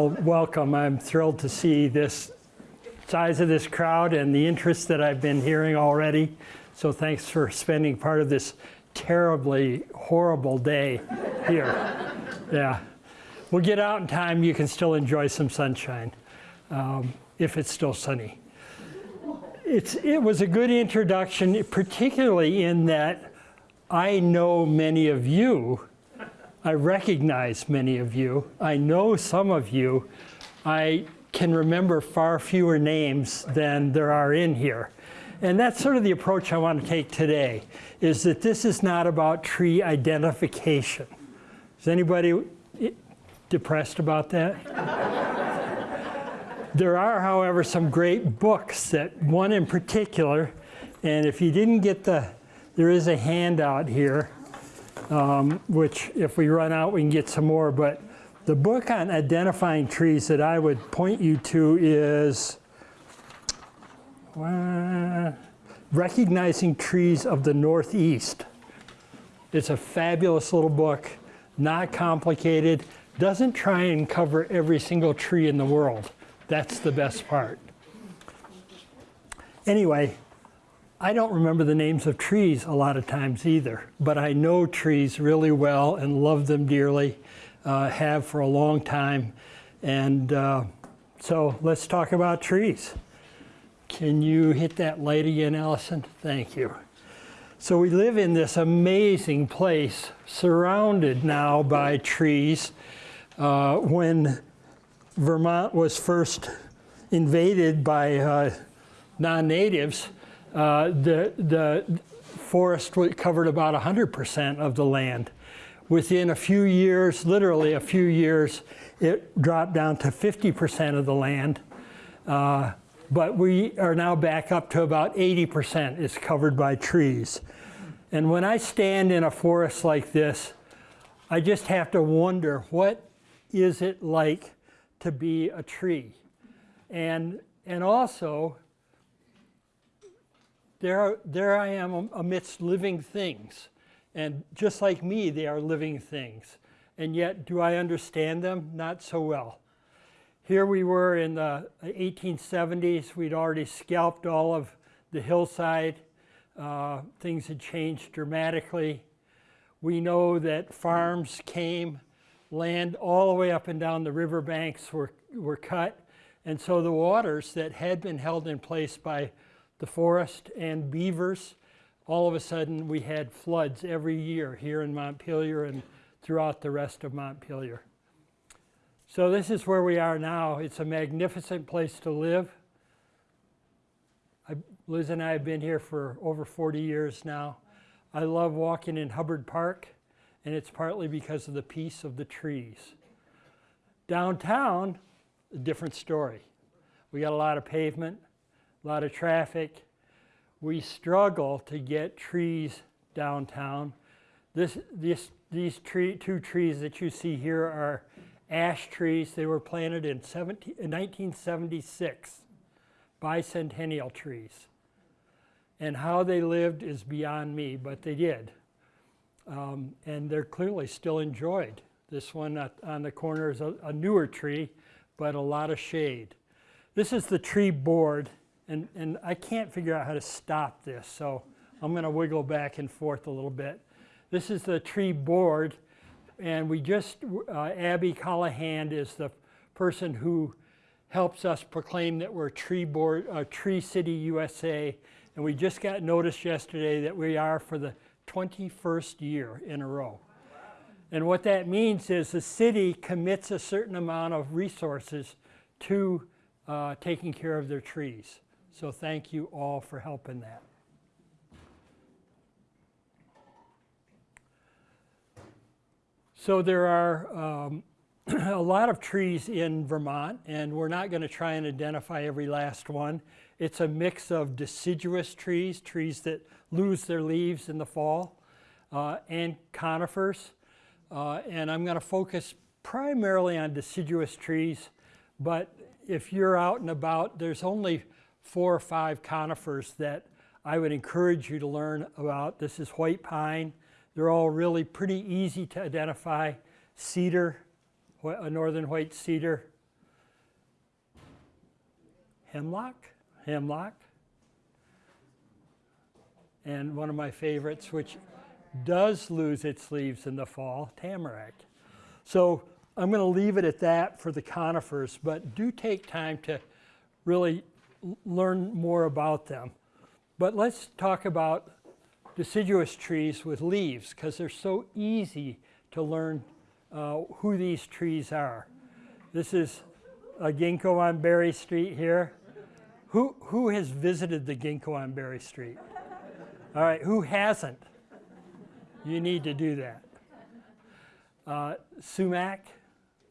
Well, welcome. I'm thrilled to see this size of this crowd and the interest that I've been hearing already. So thanks for spending part of this terribly horrible day here. Yeah. We'll get out in time. You can still enjoy some sunshine um, if it's still sunny. It's, it was a good introduction, particularly in that I know many of you. I recognize many of you. I know some of you. I can remember far fewer names than there are in here. And that's sort of the approach I want to take today, is that this is not about tree identification. Is anybody depressed about that? there are, however, some great books that, one in particular, and if you didn't get the, there is a handout here, um, which if we run out, we can get some more, but the book on identifying trees that I would point you to is uh, Recognizing Trees of the Northeast. It's a fabulous little book, not complicated, doesn't try and cover every single tree in the world. That's the best part. Anyway, I don't remember the names of trees a lot of times either, but I know trees really well and love them dearly, uh, have for a long time. And uh, so let's talk about trees. Can you hit that light again, Allison? Thank you. So we live in this amazing place, surrounded now by trees. Uh, when Vermont was first invaded by uh, non-natives, uh, the, the forest covered about 100% of the land. Within a few years, literally a few years, it dropped down to 50% of the land. Uh, but we are now back up to about 80% is covered by trees. And when I stand in a forest like this, I just have to wonder, what is it like to be a tree? And, and also, there, there I am amidst living things. And just like me, they are living things. And yet, do I understand them? Not so well. Here we were in the 1870s. We'd already scalped all of the hillside. Uh, things had changed dramatically. We know that farms came, land all the way up and down the riverbanks were, were cut. And so the waters that had been held in place by the forest and beavers, all of a sudden we had floods every year here in Montpelier and throughout the rest of Montpelier. So this is where we are now. It's a magnificent place to live. I, Liz and I have been here for over 40 years now. I love walking in Hubbard Park, and it's partly because of the peace of the trees. Downtown, a different story. We got a lot of pavement, a lot of traffic. We struggle to get trees downtown. This, this, these tree, two trees that you see here are ash trees. They were planted in, 17, in 1976, bicentennial trees. And how they lived is beyond me, but they did. Um, and they're clearly still enjoyed. This one on the corner is a, a, newer tree, but a lot of shade. This is the tree board, and, and I can't figure out how to stop this, so I'm going to wiggle back and forth a little bit. This is the tree board and we just, uh, Abby Callahan is the person who helps us proclaim that we're Tree, Board, uh, Tree City USA. And we just got notice yesterday that we are for the 21st year in a row. And what that means is the city commits a certain amount of resources to uh, taking care of their trees. So thank you all for helping that. So there are um, a lot of trees in Vermont, and we're not going to try and identify every last one. It's a mix of deciduous trees, trees that lose their leaves in the fall, uh, and conifers. Uh, and I'm going to focus primarily on deciduous trees, but if you're out and about, there's only four or five conifers that I would encourage you to learn about. This is white pine, they're all really pretty easy to identify. Cedar, a northern white cedar, hemlock, hemlock. And one of my favorites, which does lose its leaves in the fall, tamarack. So I'm going to leave it at that for the conifers, but do take time to really learn more about them. But let's talk about deciduous trees with leaves because they're so easy to learn uh, who these trees are. This is a ginkgo on Berry Street here. Who, who has visited the ginkgo on Berry Street? All right, who hasn't? You need to do that. Uh, sumac,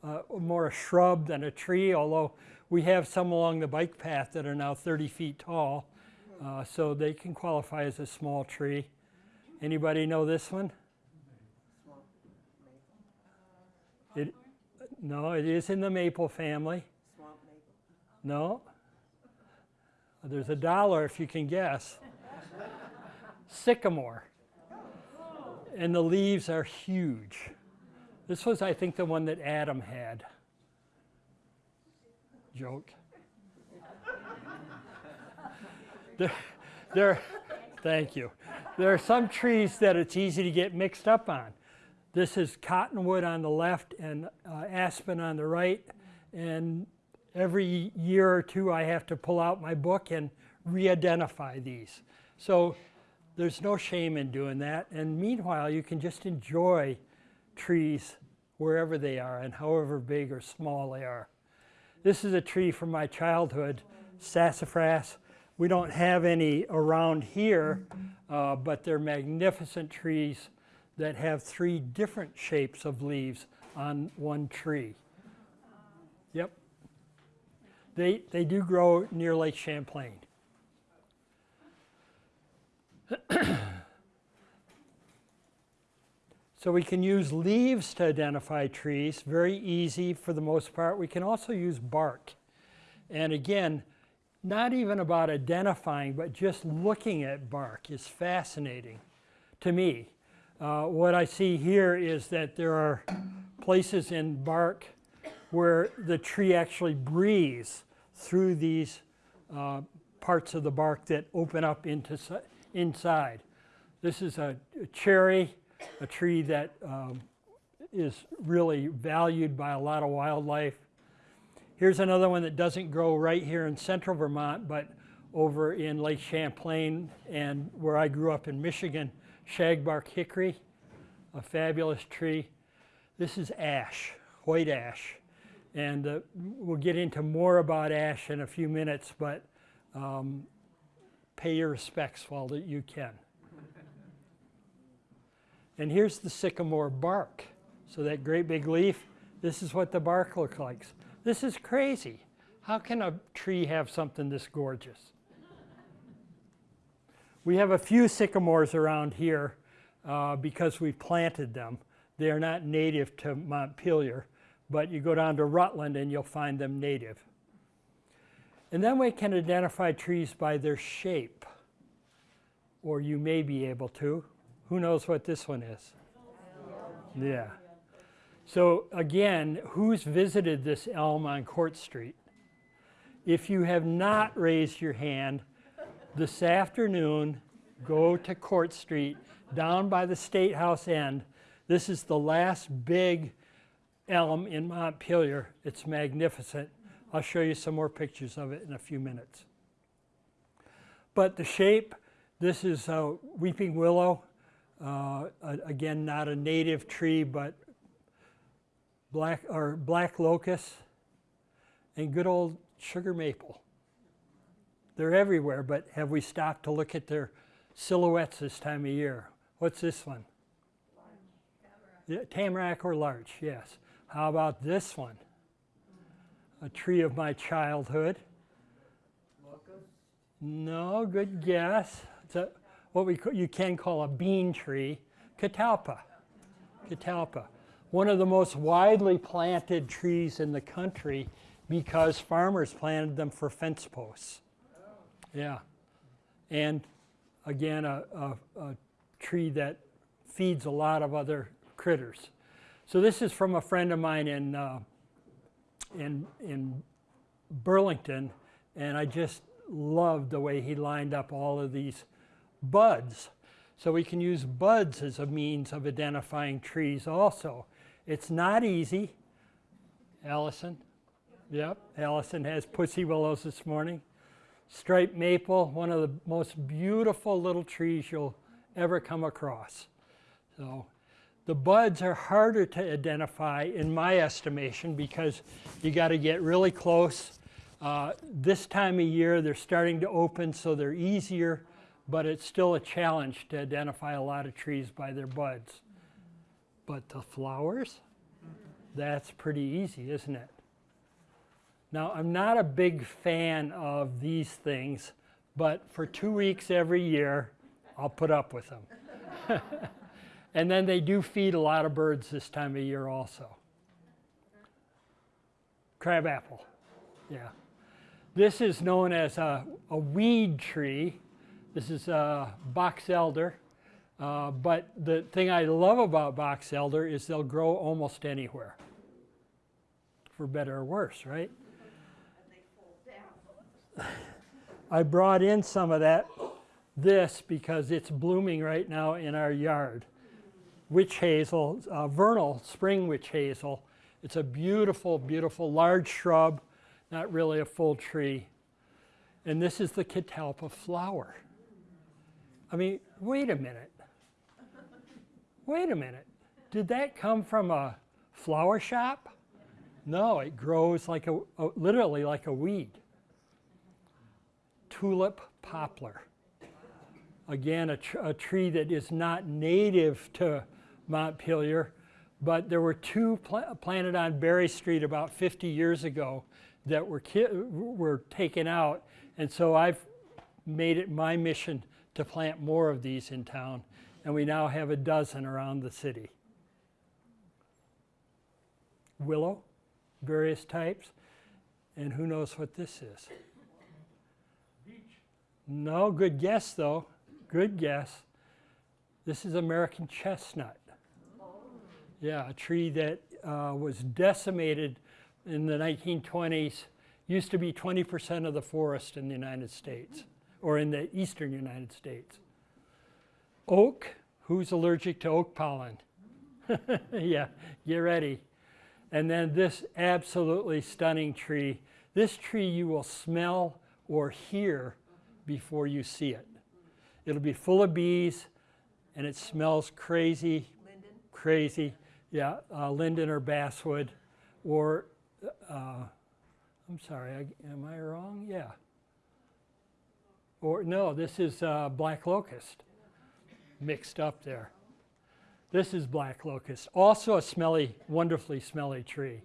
uh, more a shrub than a tree, although we have some along the bike path that are now 30 feet tall, uh, so they can qualify as a small tree. Anybody know this one? It, no, it is in the maple family. No. There's a dollar if you can guess. Sycamore. And the leaves are huge. This was, I think, the one that Adam had. Joke. there, there, thank you. There are some trees that it's easy to get mixed up on. This is cottonwood on the left and uh, aspen on the right. And every year or two, I have to pull out my book and re-identify these. So there's no shame in doing that. And meanwhile, you can just enjoy trees wherever they are and however big or small they are. This is a tree from my childhood, sassafras. We don't have any around here, uh, but they're magnificent trees that have three different shapes of leaves on one tree. Yep. They, they do grow near Lake Champlain. so we can use leaves to identify trees, very easy for the most part. We can also use bark. And again, not even about identifying, but just looking at bark is fascinating to me. Uh, what I see here is that there are places in bark where the tree actually breathes through these uh, parts of the bark that open up into inside. This is a, a cherry, a tree that um, is really valued by a lot of wildlife. Here's another one that doesn't grow right here in central Vermont, but over in Lake Champlain and where I grew up in Michigan, shagbark hickory, a fabulous tree. This is ash, white ash. And uh, we'll get into more about ash in a few minutes, but um, pay your respects while that you can. And here's the sycamore bark. So that great big leaf, this is what the bark looks like. This is crazy. How can a tree have something this gorgeous? We have a few sycamores around here uh, because we planted them. They are not native to Montpelier, but you go down to Rutland and you'll find them native. And then we can identify trees by their shape, or you may be able to. Who knows what this one is? Yeah. So again, who's visited this elm on Court Street? If you have not raised your hand, this afternoon, go to Court Street down by the State House end. This is the last big elm in Montpelier. It's magnificent. I'll show you some more pictures of it in a few minutes. But the shape, this is a weeping willow. Uh, again, not a native tree, but black or black locust and good old sugar maple. They're everywhere, but have we stopped to look at their silhouettes this time of year? What's this one? Yeah, tamarack or larch, yes. How about this one? A tree of my childhood. Locust? No, good guess. It's a, what we you can call a bean tree, catalpa. Catalpa. One of the most widely planted trees in the country because farmers planted them for fence posts. Yeah. And again, a, a, a tree that feeds a lot of other critters. So this is from a friend of mine in, uh, in, in Burlington, And I just loved the way he lined up all of these buds. So we can use buds as a means of identifying trees also. It's not easy. Allison? Yep, Allison has pussy willows this morning. Striped maple, one of the most beautiful little trees you'll ever come across. So the buds are harder to identify in my estimation because you got to get really close. Uh, this time of year they're starting to open so they're easier, but it's still a challenge to identify a lot of trees by their buds. But the flowers, that's pretty easy, isn't it? Now, I'm not a big fan of these things, but for two weeks every year, I'll put up with them. and then they do feed a lot of birds this time of year also. Crabapple, yeah. This is known as a, a weed tree. This is a box elder. Uh, but the thing I love about box elder is they'll grow almost anywhere, for better or worse, right? I brought in some of that, this, because it's blooming right now in our yard. Witch hazel, uh, vernal spring witch hazel. It's a beautiful, beautiful large shrub, not really a full tree. And this is the catalpa flower. I mean, wait a minute. Wait a minute. Did that come from a flower shop? No, it grows like a, a literally like a weed tulip poplar. Again, a, tr a, tree that is not native to Montpelier, but there were two pl planted on Berry Street about 50 years ago that were, were taken out. And so I've made it my mission to plant more of these in town. And we now have a dozen around the city. Willow, various types. And who knows what this is? No, good guess though. Good guess. This is American chestnut. Yeah, a tree that uh, was decimated in the 1920s. Used to be 20% of the forest in the United States, or in the eastern United States. Oak, who's allergic to oak pollen? yeah, get ready. And then this absolutely stunning tree. This tree you will smell or hear before you see it. It'll be full of bees and it smells crazy, linden. crazy. Yeah, uh, linden or basswood or, uh, I'm sorry, I, am I wrong? Yeah. Or no, this is uh, black locust mixed up there. This is black locust, also a smelly, wonderfully smelly tree.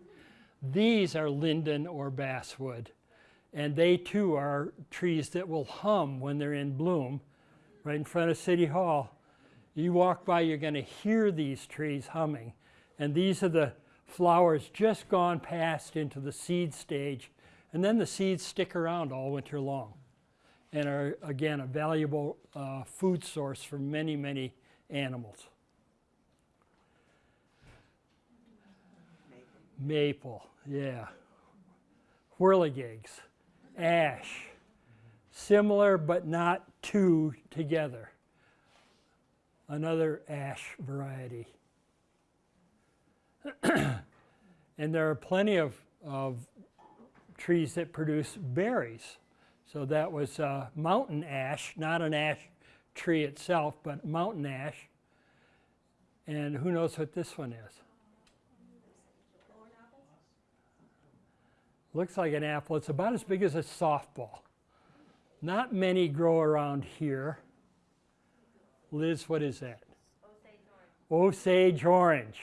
These are linden or basswood. And they too are trees that will hum when they're in bloom right in front of City Hall. You walk by, you're going to hear these trees humming. And these are the flowers just gone past into the seed stage. And then the seeds stick around all winter long and are, again, a valuable uh, food source for many, many animals. Maple, yeah. Whirligigs ash. Similar but not two together. Another ash variety. and there are plenty of, of trees that produce berries. So that was uh, mountain ash, not an ash tree itself, but mountain ash. And who knows what this one is? Looks like an apple. It's about as big as a softball. Not many grow around here. Liz, what is that? Osage orange.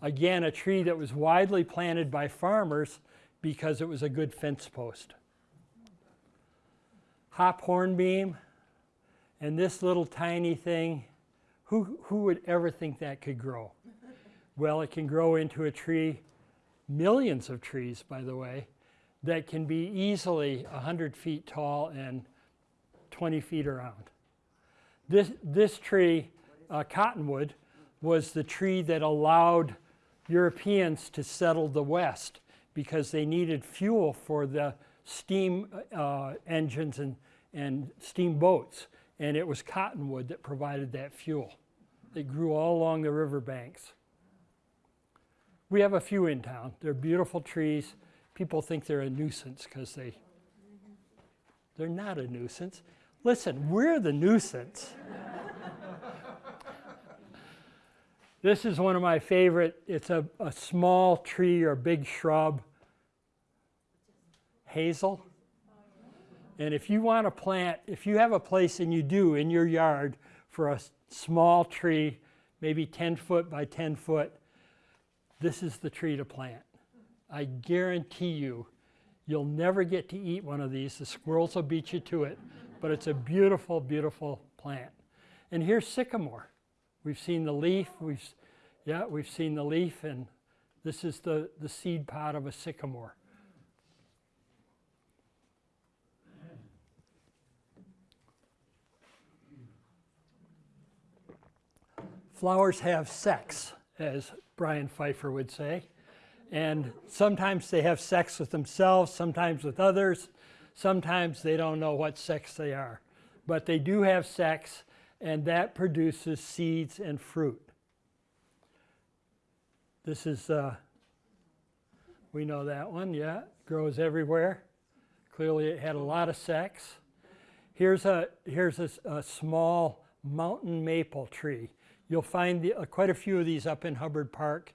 Again, a tree that was widely planted by farmers because it was a good fence post. Hop hornbeam, and this little tiny thing, who, who would ever think that could grow? Well, it can grow into a tree millions of trees, by the way, that can be easily 100 feet tall and 20 feet around. This, this tree, uh, cottonwood, was the tree that allowed Europeans to settle the West because they needed fuel for the steam uh, engines and, and steamboats, and it was cottonwood that provided that fuel. They grew all along the riverbanks. We have a few in town. They're beautiful trees. People think they're a nuisance because they, they're not a nuisance. Listen, we're the nuisance. this is one of my favorite. It's a, a small tree or big shrub, hazel. And if you want to plant, if you have a place, and you do in your yard for a small tree, maybe 10 foot by 10 foot, this is the tree to plant. I guarantee you, you'll never get to eat one of these. The squirrels will beat you to it, but it's a beautiful, beautiful plant. And here's sycamore. We've seen the leaf, we've, yeah, we've seen the leaf, and this is the, the seed pod of a sycamore. Flowers have sex, as Bryan Pfeiffer would say. And sometimes they have sex with themselves, sometimes with others, sometimes they don't know what sex they are. But they do have sex, and that produces seeds and fruit. This is, uh, we know that one, yeah, grows everywhere. Clearly it had a lot of sex. Here's a, here's a, a small mountain maple tree. You'll find the, uh, quite a few of these up in Hubbard Park.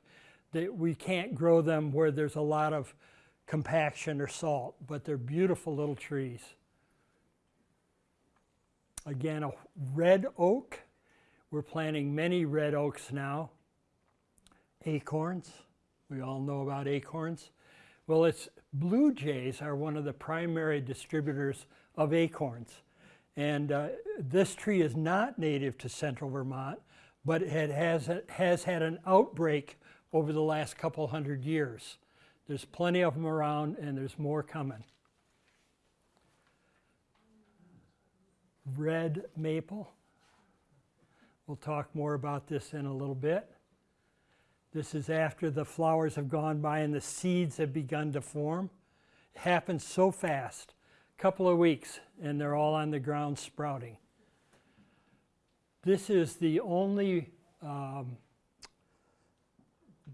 That we can't grow them where there's a lot of compaction or salt, but they're beautiful little trees. Again, a red oak. We're planting many red oaks now. Acorns. We all know about acorns. Well, it's blue jays are one of the primary distributors of acorns. And uh, this tree is not native to central Vermont, but it has, has had an outbreak over the last couple hundred years. There's plenty of them around and there's more coming. Red maple. We'll talk more about this in a little bit. This is after the flowers have gone by and the seeds have begun to form. It happens so fast, a couple of weeks, and they're all on the ground sprouting. This is the only um,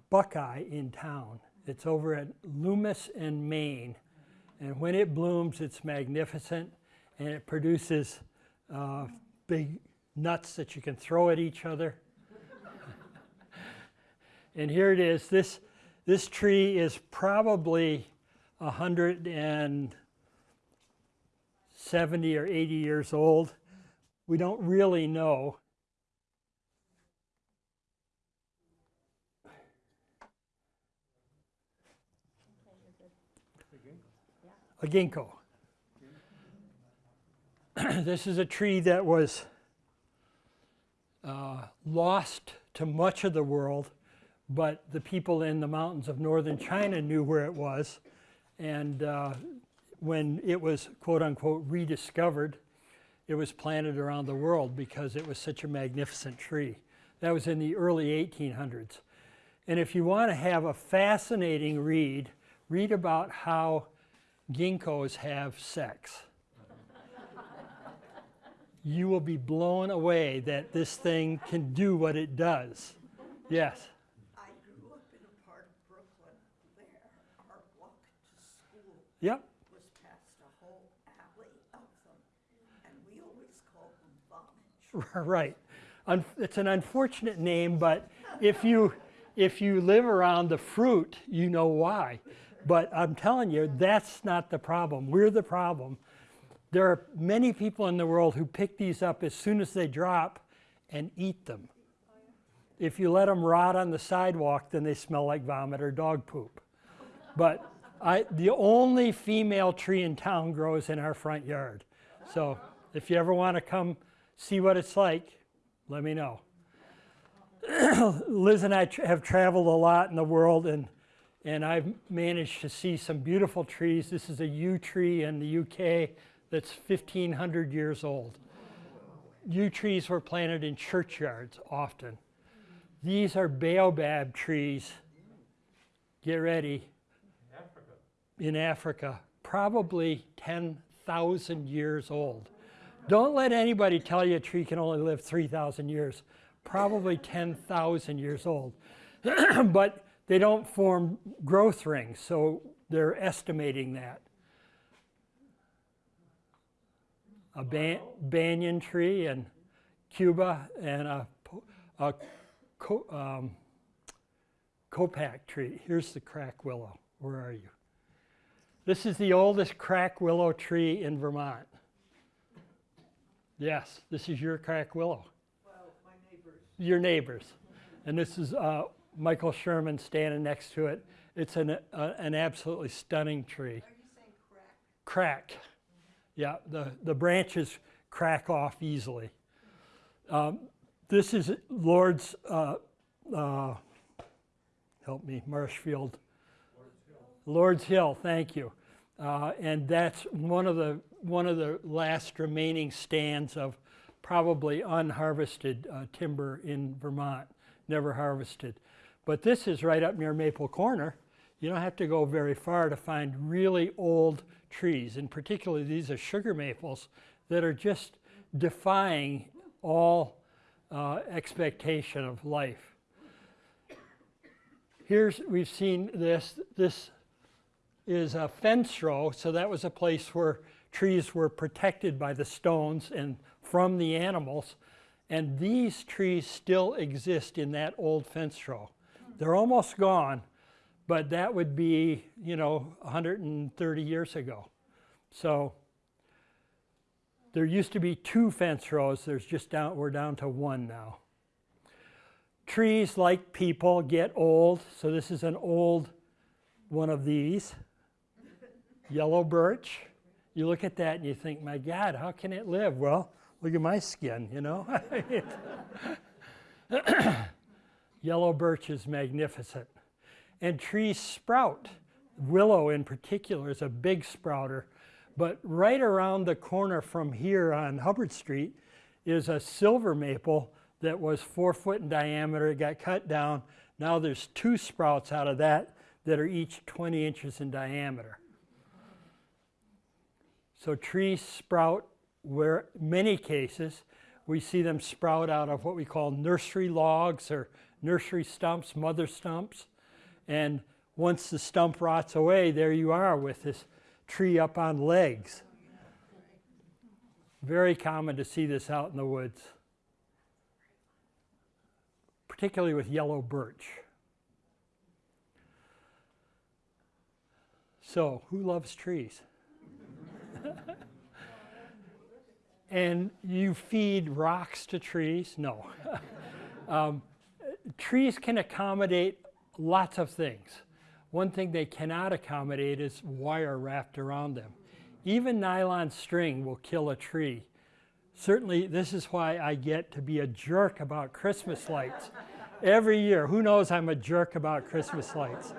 buckeye in town. It's over at Loomis and Main. And when it blooms, it's magnificent and it produces uh, big nuts that you can throw at each other. and here it is. This, this tree is probably 170 or 80 years old. We don't really know. A ginkgo. this is a tree that was uh, lost to much of the world, but the people in the mountains of northern China knew where it was. And uh, when it was, quote unquote, rediscovered, it was planted around the world because it was such a magnificent tree. That was in the early 1800s. And if you want to have a fascinating read, read about how ginkgos have sex. you will be blown away that this thing can do what it does. Yes? I grew up in a part of Brooklyn where our walk to school Yep. was past a whole alley of them, and we always called them vomit. Right. Un- It's an unfortunate name, but if you, if you live around the fruit, you know why. But I'm telling you, that's not the problem. We're the problem. There are many people in the world who pick these up as soon as they drop and eat them. If you let them rot on the sidewalk, then they smell like vomit or dog poop. But I, the only female tree in town grows in our front yard. So if you ever want to come see what it's like, let me know. Liz and I tra- have traveled a lot in the world, and and I've managed to see some beautiful trees. This is a yew tree in the UK that's 1,500 years old. Yew trees were planted in churchyards often. These are baobab trees. Get ready. In Africa, probably 10,000 years old. Don't let anybody tell you a tree can only live 3,000 years. Probably 10,000 years old. but they don't form growth rings, so they're estimating that. A ban- banyan tree in Cuba and a, a co- um, kapok tree. Here's the crack willow. Where are you? This is the oldest crack willow tree in Vermont. Yes, this is your crack willow. Well, my neighbors. Your neighbors. And this is uh, Michael Sherman standing next to it. It's an, uh, an absolutely stunning tree. Are you saying crack? Crack. Yeah, the, the branches crack off easily. Um, this is Lord's, uh, uh, help me, Marshfield. Lord's Hill, thank you. Uh, and that's one of the one of the last remaining stands of probably unharvested uh, timber in Vermont, never harvested. But this is right up near Maple Corner. You don't have to go very far to find really old trees, and particularly these are sugar maples that are just defying all uh, expectation of life. Here's we've seen this. This is a fence row, so that was a place where trees were protected by the stones and from the animals. And these trees still exist in that old fence row. They're almost gone, but that would be, you know, 130 years ago. So there used to be two fence rows. There's just down, we're down to one now. Trees, like people, get old. So this is an old one of these yellow birch. You look at that and you think, my God, how can it live? Well, look at my skin, you know? yellow birch is magnificent. And trees sprout. Willow, in particular, is a big sprouter. But right around the corner from here on Hubbard Street is a silver maple that was four foot in diameter. It got cut down. Now there's two sprouts out of that that are each 20 inches in diameter. So trees sprout where many cases we see them sprout out of what we call nursery logs or nursery stumps, mother stumps. And once the stump rots away, there you are with this tree up on legs. Very common to see this out in the woods, particularly with yellow birch. So, who loves trees? and you feed rocks to trees? No. um, trees can accommodate lots of things. One thing they cannot accommodate is wire wrapped around them. Even nylon string will kill a tree. Certainly, this is why I get to be a jerk about Christmas lights every year. Who knows I'm a jerk about Christmas lights?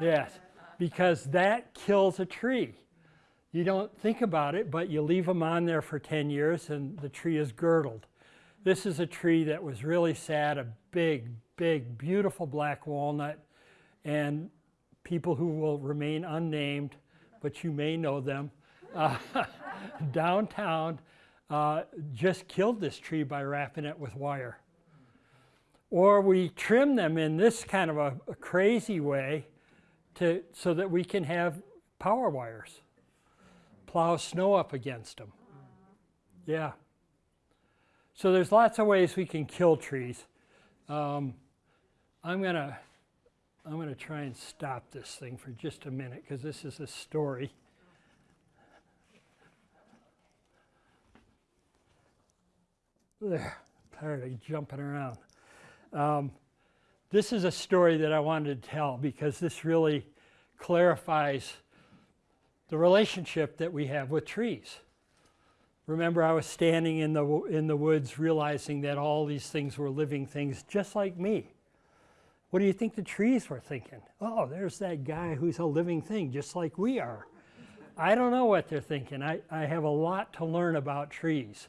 Yes, because that kills a tree. You don't think about it, but you leave them on there for 10 years and the tree is girdled. This is a tree that was really sad, a big, big, beautiful black walnut, and people who will remain unnamed, but you may know them, uh, downtown uh, just killed this tree by wrapping it with wire. Or we trim them in this kind of a, a crazy way to, so that we can have power wires plow snow up against them. Yeah. So there's lots of ways we can kill trees. Um, I'm gonna I'm gonna try and stop this thing for just a minute because this is a story. There, tired of jumping around. Um, this is a story that I wanted to tell because this really clarifies the relationship that we have with trees. Remember, I was standing in the, in the woods realizing that all these things were living things just like me. What do you think the trees were thinking? Oh, there's that guy who's a living thing just like we are. I don't know what they're thinking. I, I have a lot to learn about trees.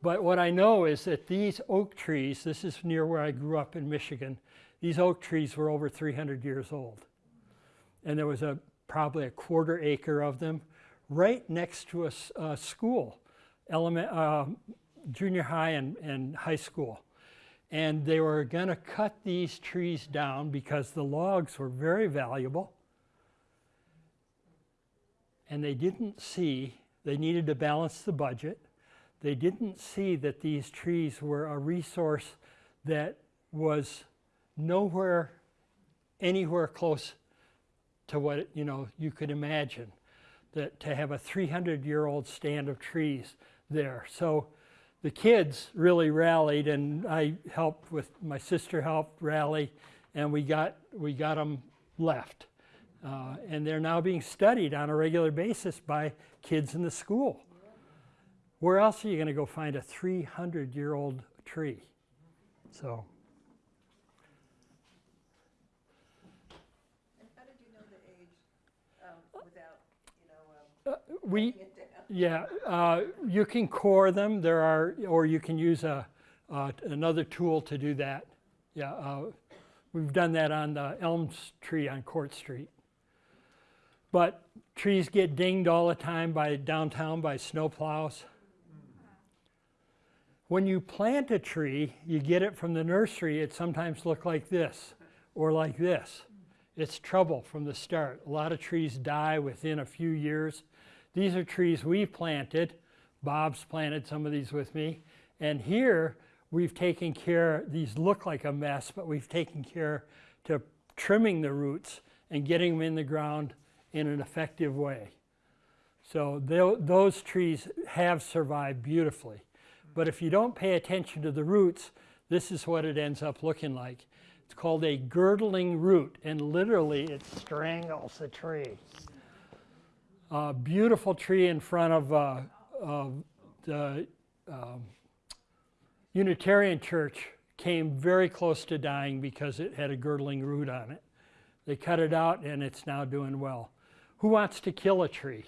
But what I know is that these oak trees, this is near where I grew up in Michigan, these oak trees were over 300 years old. And there was a probably a quarter acre of them, right next to a school, element, uh, junior high and, and high school. And they were going to cut these trees down because the logs were very valuable. And they didn't see, they needed to balance the budget. They didn't see that these trees were a resource that was nowhere, anywhere close to what you know you could imagine. That to have a 300-year-old stand of trees there. So the kids really rallied, and I helped with my sister helped rally, and we got we got them left, uh, and they're now being studied on a regular basis by kids in the school. Where else are you going to go find a 300-year-old tree? So. And how did you know the age, um, without, you know, um, We, it down? Yeah, uh, you can core them. There are, or you can use a, uh, another tool to do that. Yeah, uh, we've done that on the Elms tree on Court Street. But trees get dinged all the time by downtown by snowplows. When you plant a tree, you get it from the nursery, it sometimes look like this or like this. It's trouble from the start. A lot of trees die within a few years. These are trees we've planted. Bob's planted some of these with me. And here we've taken care, these look like a mess, but we've taken care to trimming the roots and getting them in the ground in an effective way. So those trees have survived beautifully. But if you don't pay attention to the roots, this is what it ends up looking like. It's called a girdling root, and literally it strangles the tree. A beautiful tree in front of uh, the um, Unitarian Church came very close to dying because it had a girdling root on it. They cut it out, and it's now doing well. Who wants to kill a tree?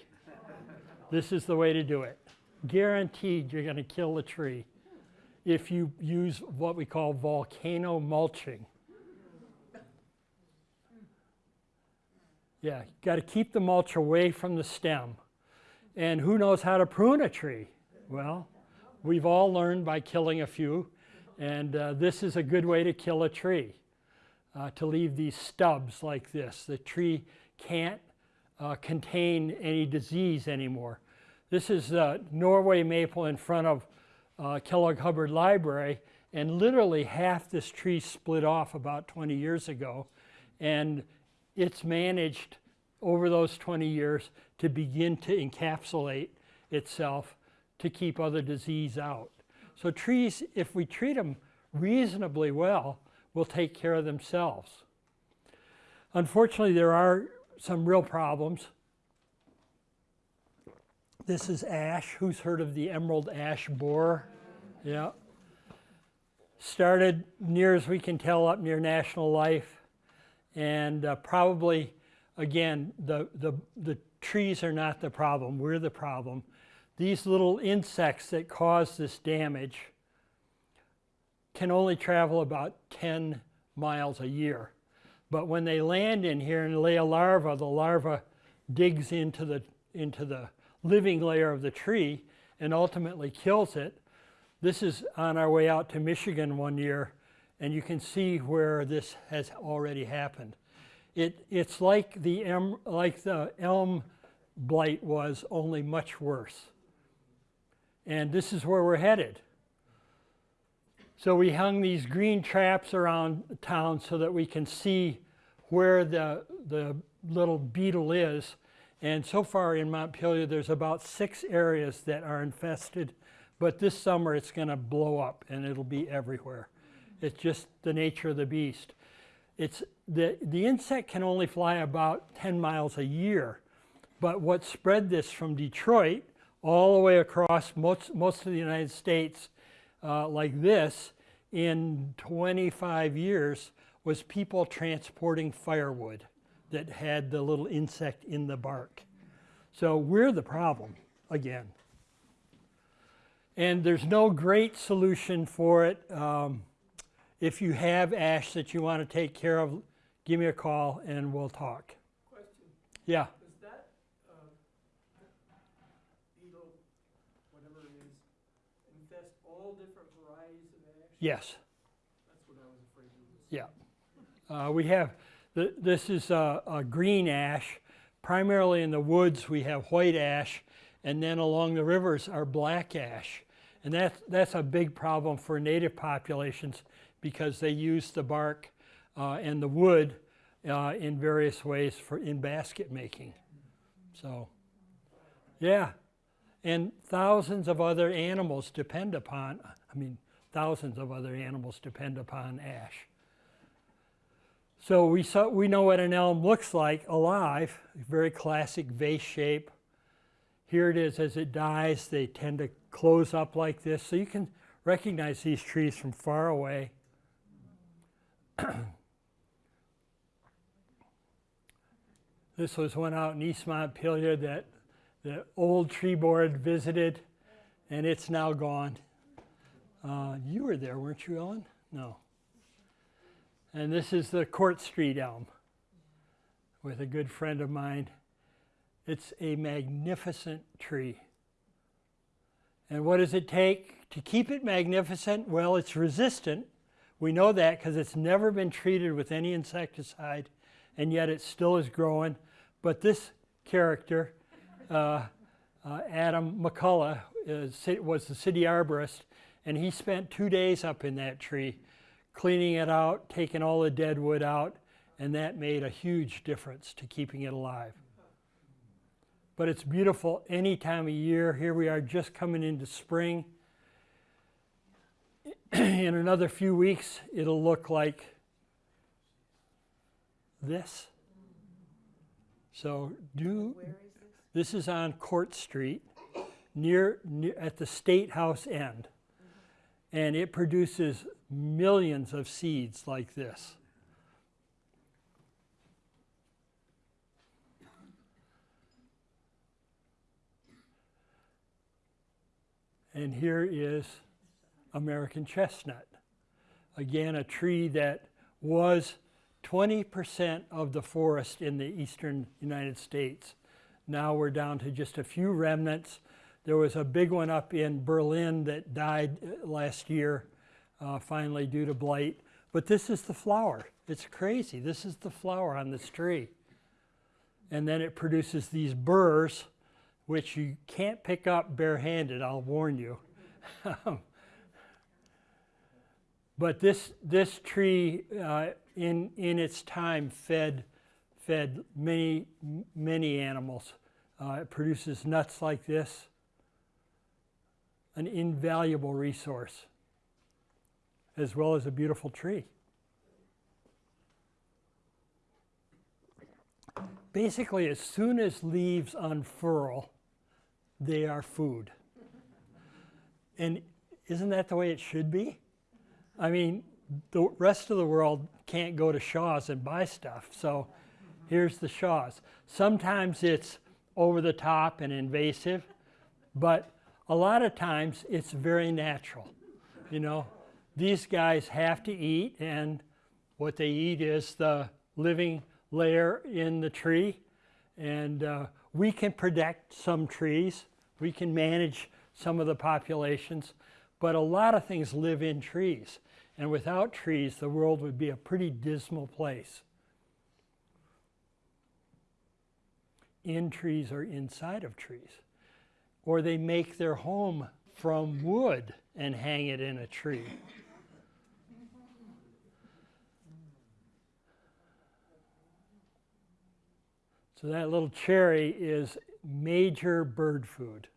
This is the way to do it. Guaranteed you're going to kill a tree if you use what we call volcano mulching. Yeah, got to keep the mulch away from the stem. And who knows how to prune a tree? Well, we've all learned by killing a few, and uh, this is a good way to kill a tree. Uh, to leave these stubs like this. The tree can't uh, contain any disease anymore. This is uh, Norway maple in front of uh, Kellogg Hubbard Library, and literally half this tree split off about 20 years ago, and it's managed over those 20 years to begin to encapsulate itself to keep other disease out. So trees, if we treat them reasonably well, will take care of themselves. Unfortunately, there are some real problems. This is ash. Who's heard of the emerald ash borer? Yeah. Started near as we can tell up near National Life. And uh, probably, again, the, the, the trees are not the problem. We're the problem. These little insects that cause this damage can only travel about 10 miles a year. But when they land in here and lay a larva, the larva digs into the, into the living layer of the tree and ultimately kills it. This is on our way out to Michigan one year, and you can see where this has already happened. It, it's like the, em, like the elm blight was, only much worse. And this is where we're headed. So we hung these green traps around town so that we can see where the, the little beetle is. And so far in Montpelier, there's about six areas that are infested, but this summer it's going to blow up and it'll be everywhere. It's just the nature of the beast. It's the, the insect can only fly about 10 miles a year, but what spread this from Detroit all the way across most, most of the United States uh, like this in 25 years was people transporting firewood that had the little insect in the bark. So we're the problem again. And there's no great solution for it. Um, if you have ash that you want to take care of, give me a call and we'll talk. Question. Yeah, Does that, um, beetle, whatever it is, infest all different varieties of ash? yes. That's what I was afraid of. Yeah. Uh, we have, th- this is a, a green ash. Primarily in the woods, we have white ash, and then along the rivers are black ash. And that's, that's a big problem for native populations because they use the bark uh, and the wood uh, in various ways for in basket making. So, yeah. And thousands of other animals depend upon, I mean, thousands of other animals depend upon ash. So we, saw, we know what an elm looks like alive, very classic vase shape. Here it is as it dies, they tend to close up like this. So you can recognize these trees from far away. this was one out in East Montpelier that the old tree board visited, and it's now gone. Uh, you were there, weren't you, Ellen? No. And this is the Court Street elm with a good friend of mine. It's a magnificent tree. And what does it take to keep it magnificent? Well, it's resistant. We know that because it's never been treated with any insecticide, and yet it still is growing. But this character, uh, uh, Adam McCullough, is, was the city arborist, and he spent two days up in that tree cleaning it out, taking all the dead wood out, and that made a huge difference to keeping it alive. But it's beautiful any time of year. Here we are just coming into spring. In another few weeks, it'll look like this. So do this? this is on Court Street, near, near at the State House end, and it produces millions of seeds like this. And here is American chestnut. Again, a tree that was 20% of the forest in the eastern United States. Now we're down to just a few remnants. There was a big one up in Berlin that died uh, last year, uh, finally due to blight. But this is the flower. It's crazy. This is the flower on this tree. And then it produces these burrs, which you can't pick up barehanded, I'll warn you. but this, this tree, uh, in, in its time, fed, fed many, many animals. Uh, it produces nuts like this, an invaluable resource, as well as a beautiful tree. Basically, as soon as leaves unfurl, they are food. And isn't that the way it should be? I mean, the rest of the world can't go to Shaw's and buy stuff. So here's the Shaw's. Sometimes it's over the top and invasive, but a lot of times it's very natural. You know, these guys have to eat, and what they eat is the living layer in the tree. And uh, we can protect some trees, we can manage some of the populations, but a lot of things live in trees. And without trees, the world would be a pretty dismal place. In trees or inside of trees. Or they make their home from wood and hang it in a tree. So that little cherry is major bird food.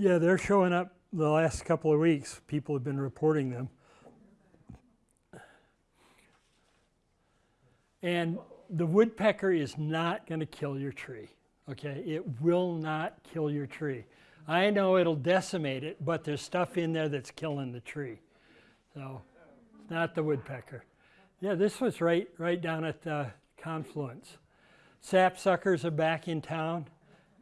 Yeah, they're showing up the last couple of weeks. People have been reporting them. And the woodpecker is not going to kill your tree. Okay, it will not kill your tree. I know it'll decimate it, but there's stuff in there that's killing the tree. So, not the woodpecker. Yeah, this was right right down at the confluence. Sapsuckers are back in town.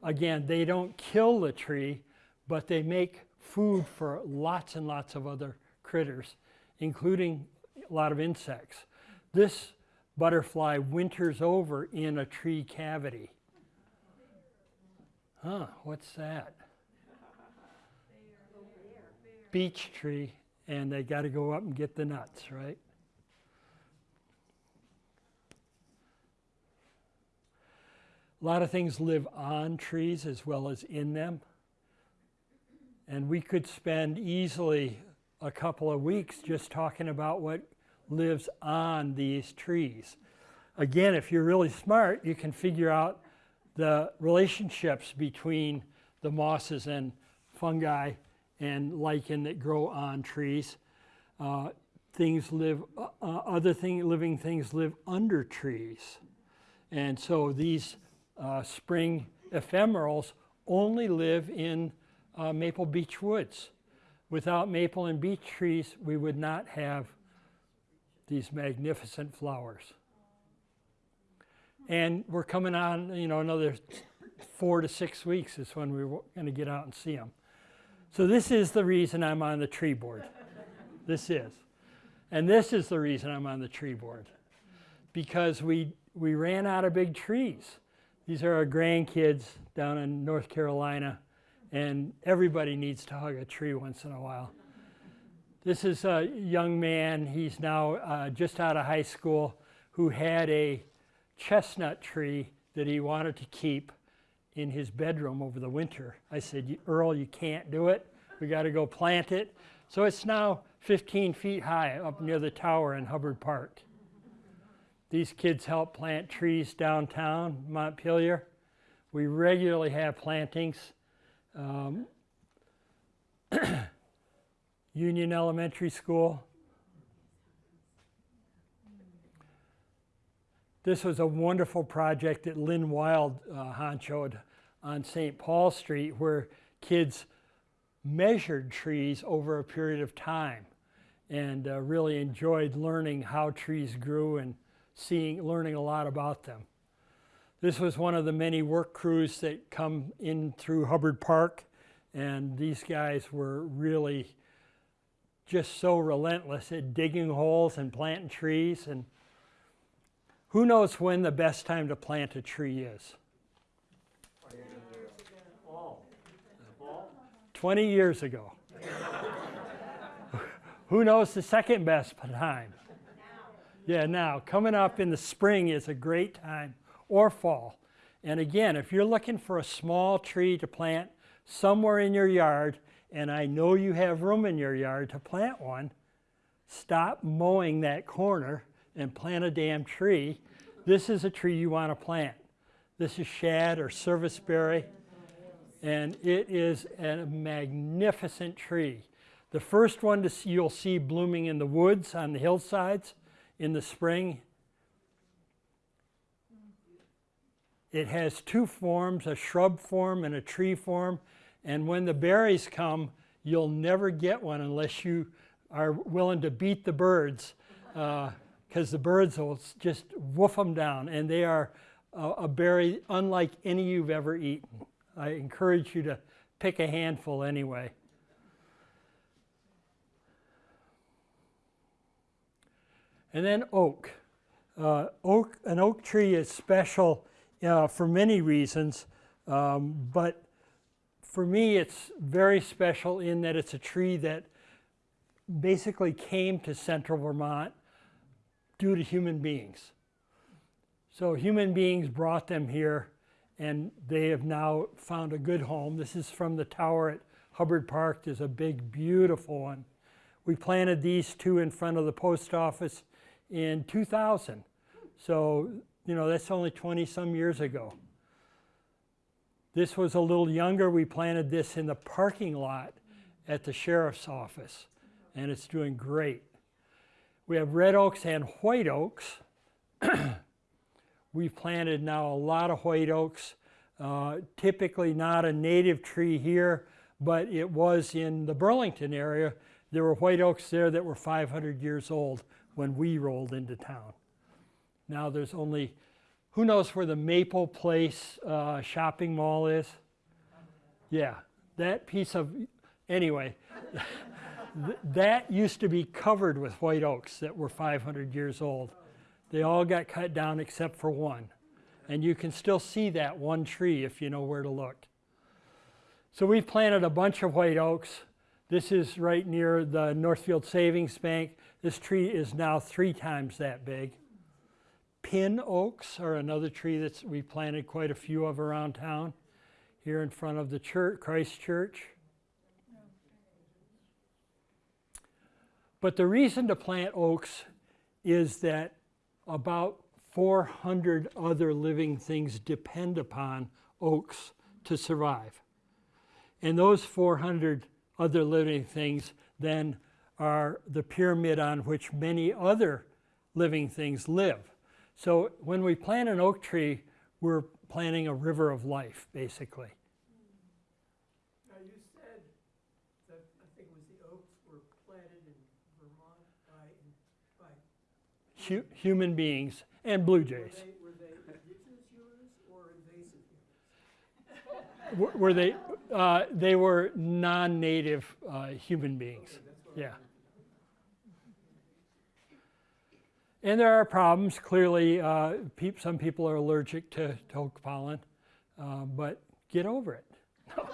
again, they don't kill the tree, but they make food for lots and lots of other critters, including a lot of insects. This butterfly winters over in a tree cavity. Huh, what's that? Beech tree, and they got to go up and get the nuts, right? A lot of things live on trees as well as in them. And we could spend easily a couple of weeks just talking about what lives on these trees. Again, if you're really smart, you can figure out the relationships between the mosses and fungi and lichen that grow on trees. Uh, things live, uh, uh, other thing, living things live under trees. And so these uh, spring ephemerals only live in uh, maple beech woods. Without maple and beech trees, we would not have these magnificent flowers. And we're coming on, you know, another four to six weeks is when we're going to get out and see them. So this is the reason I'm on the tree board. this is. And this is the reason I'm on the tree board. Because we, we ran out of big trees. These are our grandkids down in North Carolina, and everybody needs to hug a tree once in a while. This is a young man, he's now uh, just out of high school, who had a chestnut tree that he wanted to keep in his bedroom over the winter. I said, Earl, you can't do it. We got to go plant it. So it's now 15 feet high up near the tower in Hubbard Park. These kids help plant trees downtown Montpelier. We regularly have plantings. Um, Union Elementary School. This was a wonderful project that Lynn Wild uh, honchoed on St. Paul Street where kids measured trees over a period of time and uh, really enjoyed learning how trees grew and seeing, learning a lot about them. This was one of the many work crews that come in through Hubbard Park and these guys were really just so relentless at digging holes and planting trees and who knows when the best time to plant a tree is? 20 years ago. Who knows the second best time? Yeah, now. Coming up in the spring is a great time, or fall. And again, if you're looking for a small tree to plant somewhere in your yard, and I know you have room in your yard to plant one, stop mowing that corner and plant a damn tree. This is a tree you want to plant. This is shad or serviceberry, and it is a magnificent tree. The first one to see, you'll see blooming in the woods on the hillsides in the spring. It has two forms, a shrub form and a tree form. And when the berries come, you'll never get one unless you are willing to beat the birds because uh, the birds will just woof them down. And they are a, a berry unlike any you've ever eaten. I encourage you to pick a handful anyway. And then oak. Uh, oak. An oak tree is special uh, for many reasons, um, but for me it's very special in that it's a tree that basically came to central Vermont due to human beings. So human beings brought them here and they have now found a good home. This is from the tower at Hubbard Park. There's a big, beautiful one. We planted these two in front of the post office in 2000. So, you know, that's only 20 some years ago. This was a little younger. We planted this in the parking lot at the sheriff's office, and it's doing great. We have red oaks and white oaks. We've planted now a lot of white oaks. Uh, typically not a native tree here, but it was in the Burlington area. There were white oaks there that were 500 years old when we rolled into town. Now there's only who knows where the Maple Place uh, shopping mall is? Yeah, that piece of, anyway, th- that used to be covered with white oaks that were 500 years old. They all got cut down except for one. And you can still see that one tree if you know where to look. So we've planted a bunch of white oaks. This is right near the Northfield Savings Bank. This tree is now three times that big. Pin oaks are another tree that we planted quite a few of around town. Here in front of the church, Christ Church. But the reason to plant oaks is that about 400 other living things depend upon oaks to survive. And those 400 other living things then are the pyramid on which many other living things live. So when we plant an oak tree, we're planting a river of life, basically. Now, you said that, I think it was the oaks were planted in Vermont by, by, Hu- human beings and blue were jays. they, were they indigenous humans or invasive humans? Were they? Uh, they were non-native uh, human beings. Yeah. And there are problems. Clearly, uh, peop some people are allergic to, to oak pollen, uh, but get over it.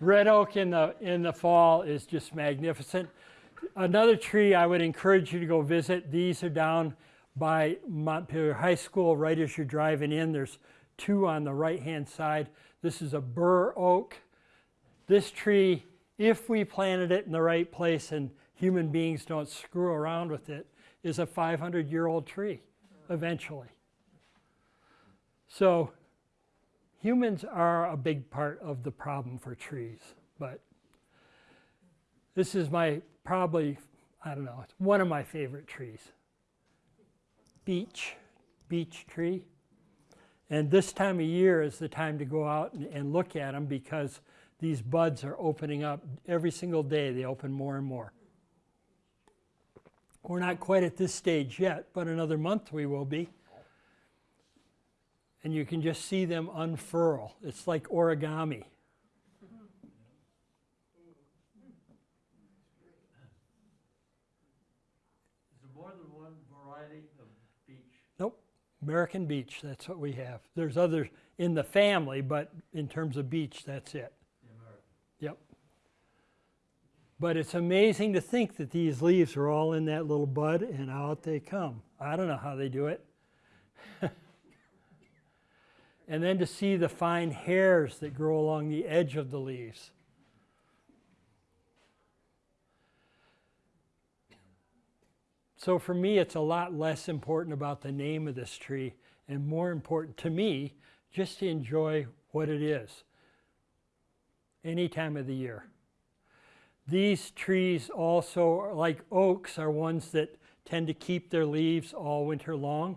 Red oak in the in the fall is just magnificent. Another tree I would encourage you to go visit. These are down by Montpelier High School, right as you're driving in. There's two on the right hand side. This is a bur oak. This tree, if we planted it in the right place and human beings don't screw around with it, is a 500 year old tree eventually. So, humans are a big part of the problem for trees, but this is my probably, I don't know, it's one of my favorite trees beech, beech tree. And this time of year is the time to go out and, and look at them because these buds are opening up every single day. They open more and more. We're not quite at this stage yet, but another month we will be. And you can just see them unfurl. It's like origami. Is there more than one variety of beech? Nope, American Beech, that's what we have. There's others in the family, but in terms of beech, that's it. The American. Yep. But it's amazing to think that these leaves are all in that little bud and out they come. I don't know how they do it. and then to see the fine hairs that grow along the edge of the leaves. So for me, it's a lot less important about the name of this tree and more important to me just to enjoy what it is any time of the year. These trees also, like oaks, are ones that tend to keep their leaves all winter long.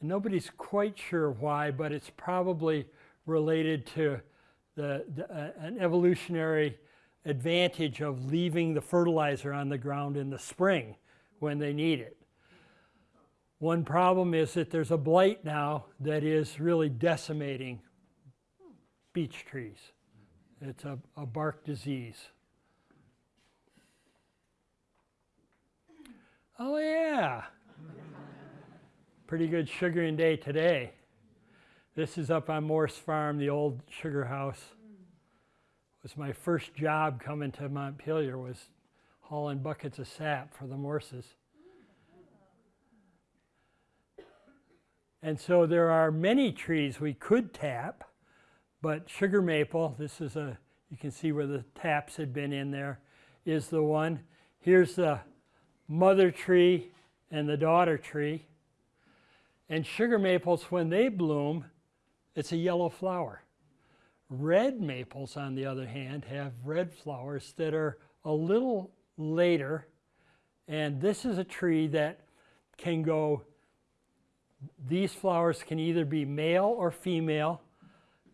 And nobody's quite sure why, but it's probably related to the, the, uh, an evolutionary advantage of leaving the fertilizer on the ground in the spring when they need it. One problem is that there's a blight now that is really decimating beech trees. It's a, a bark disease. Oh, yeah. Pretty good sugaring day today. This is up on Morse Farm, the old sugar house. was my first job coming to Montpelier was hauling buckets of sap for the Morses. And so there are many trees we could tap, but sugar maple, this is a, you can see where the taps had been in there, is the one. Here's the mother tree and the daughter tree. And sugar maples, when they bloom, it's a yellow flower. Red maples, on the other hand, have red flowers that are a little later. And this is a tree that can go, these flowers can either be male or female.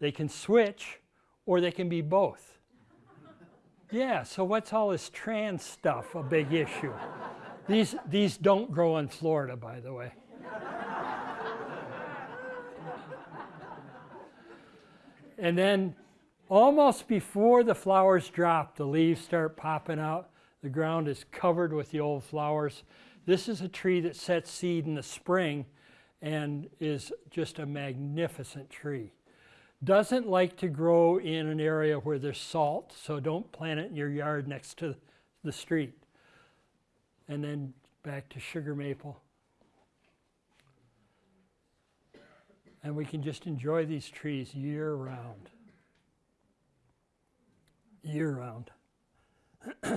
They can switch or they can be both. yeah, so what's all this trans stuff a big issue? These, these don't grow in Florida, by the way. and then almost before the flowers drop, the leaves start popping out. The ground is covered with the old flowers. This is a tree that sets seed in the spring and is just a magnificent tree. Doesn't like to grow in an area where there's salt, so don't plant it in your yard next to the street. And then back to sugar maple. And we can just enjoy these trees year round. Year round. Excuse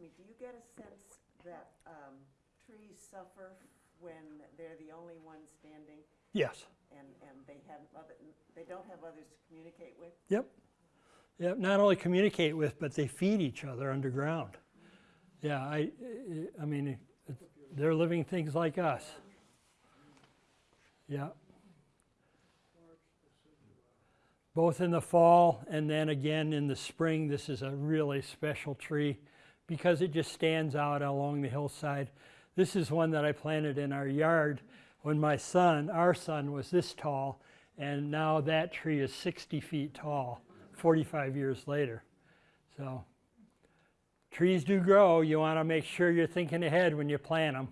me, do you get a sense that um, trees suffer when they're the only ones standing Yes. and, and they have other, they don't have others to communicate with? Yep. Yep. Not only communicate with, but they feed each other underground. Yeah. I. I mean, they're living things like us. Yeah. Both in the fall and then again in the spring. This is a really special tree because it just stands out along the hillside. This is one that I planted in our yard when my son, our son, was this tall, and now that tree is 60 feet tall 45 years later. So, trees do grow. You want to make sure you're thinking ahead when you plant them.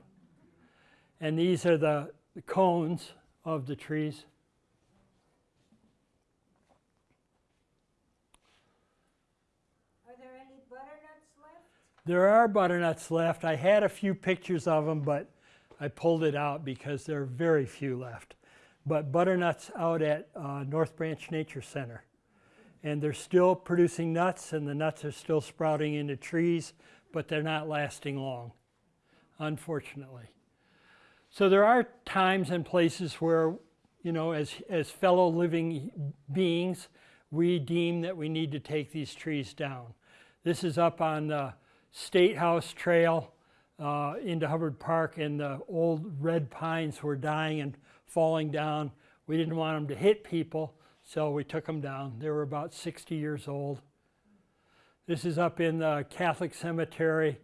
And these are the the cones of the trees. Are there any butternuts left? There are butternuts left. I had a few pictures of them, but I pulled it out because there are very few left. But butternuts out at uh, North Branch Nature Center. And they're still producing nuts, and the nuts are still sprouting into trees, but they're not lasting long, unfortunately. So there are times and places where, you know, as, as fellow living beings, we deem that we need to take these trees down. This is up on the State House Trail uh, into Hubbard Park, and the old red pines were dying and falling down. We didn't want them to hit people, so we took them down. They were about 60 years old. This is up in the Catholic Cemetery.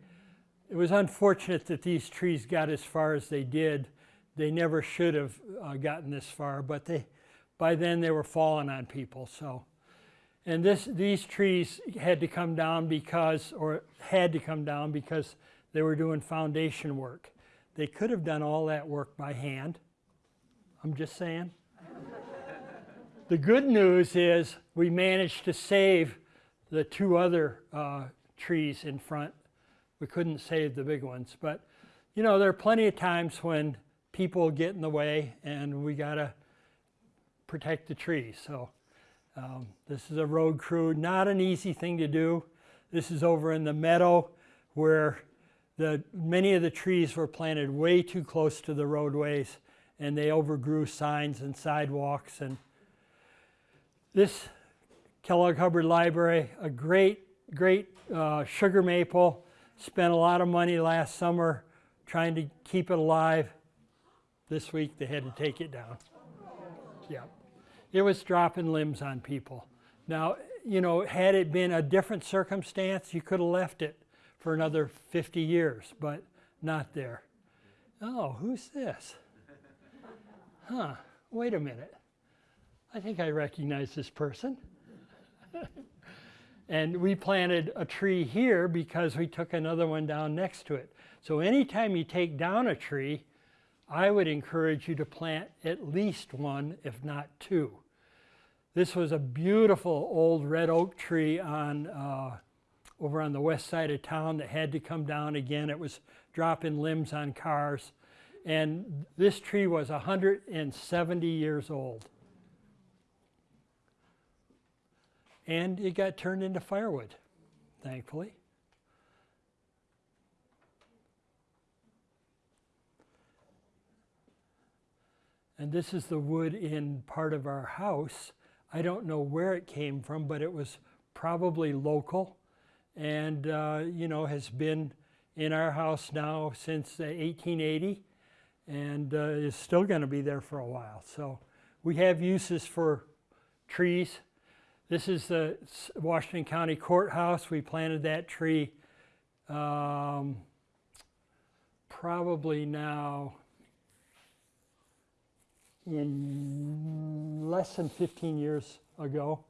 It was unfortunate that these trees got as far as they did. They never should have uh, gotten this far, but they, by then they were falling on people. So, and this, these trees had to come down because, or had to come down because they were doing foundation work. They could have done all that work by hand. I'm just saying. The good news is we managed to save the two other uh, trees in front. We couldn't save the big ones, but you know, there are plenty of times when people get in the way and we got to protect the trees. So um, this is a road crew, not an easy thing to do. This is over in the meadow where the, many of the trees were planted way too close to the roadways and they overgrew signs and sidewalks. And this Kellogg Hubbard Library, a great, great uh, sugar maple, spent a lot of money last summer trying to keep it alive. This week they had to take it down. Yeah. It was dropping limbs on people. Now, you know, had it been a different circumstance, you could have left it for another 50 years, but not there. Oh, who's this? Huh, wait a minute. I think I recognize this person. and we planted a tree here because we took another one down next to it. So anytime you take down a tree, I would encourage you to plant at least one, if not two. This was a beautiful old red oak tree on uh, over on the west side of town that had to come down again. It was dropping limbs on cars. And this tree was 170 years old. And it got turned into firewood, thankfully. And this is the wood in part of our house. I don't know where it came from, but it was probably local and, uh, you know, has been in our house now since uh, 1880 and uh, is still going to be there for a while. So we have uses for trees. This is the Washington County Courthouse. We planted that tree um, probably now in less than 15 years ago.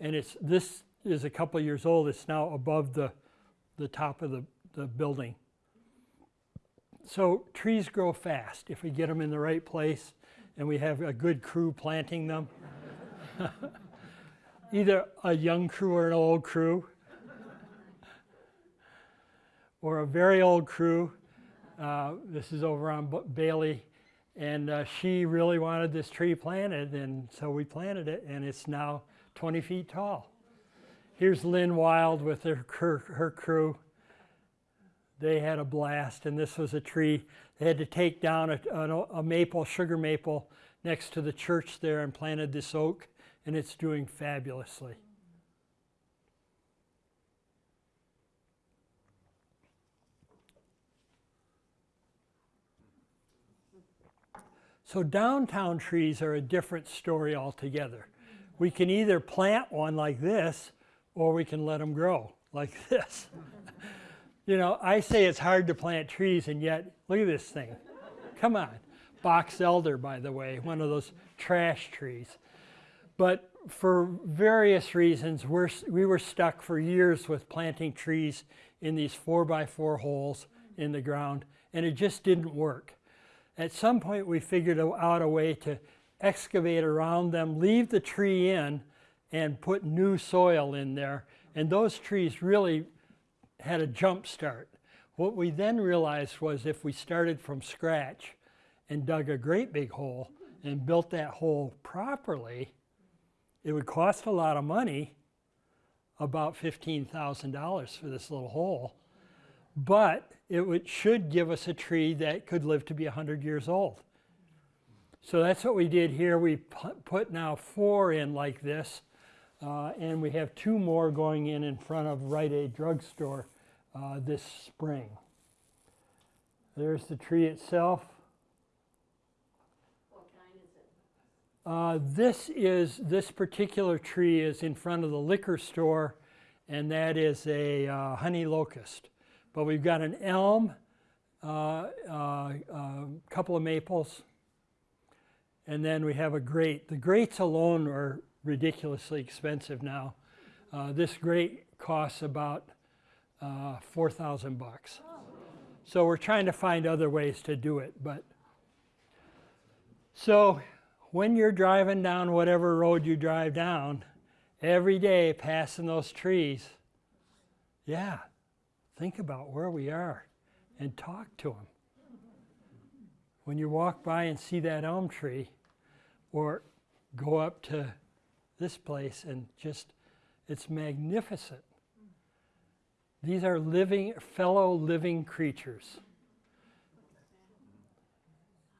And it's, this is a couple years old. It's now above the, the top of the, the building. So trees grow fast if we get them in the right place and we have a good crew planting them. Either a young crew or an old crew. or a very old crew. Uh, this is over on Bailey. And uh, she really wanted this tree planted, and so we planted it, and it's now 20 feet tall. Here's Lynn Wild with her, her, her crew. They had a blast, and this was a tree. They had to take down a, a, a maple, sugar maple, next to the church there and planted this oak, and it's doing fabulously. So downtown trees are a different story altogether. We can either plant one like this, or we can let them grow like this. you know, I say it's hard to plant trees, and yet, look at this thing. Come on. Box elder, by the way, one of those trash trees. But for various reasons, we're, we were stuck for years with planting trees in these four by four holes in the ground, and it just didn't work. At some point, we figured out a way to excavate around them, leave the tree in, and put new soil in there. And those trees really had a jump start. What we then realized was if we started from scratch and dug a great big hole and built that hole properly, it would cost a lot of money, about $15,000 for this little hole, but it would, should give us a tree that could live to be 100 years old. So that's what we did here. We put now four in like this, uh, and we have two more going in in front of Rite Aid Drugstore uh, this spring. There's the tree itself. What kind is it? Uh, this is this particular tree is in front of the liquor store, and that is a uh, honey locust. But we've got an elm, a uh, uh, uh, couple of maples, and then we have a grate. The grates alone are ridiculously expensive now. Uh, this grate costs about four thousand bucks. So we're trying to find other ways to do it, but so when you're driving down whatever road you drive down, every day passing those trees, yeah, think about where we are and talk to them. When you walk by and see that elm tree, or go up to this place and just, it's magnificent. These are living, fellow living creatures.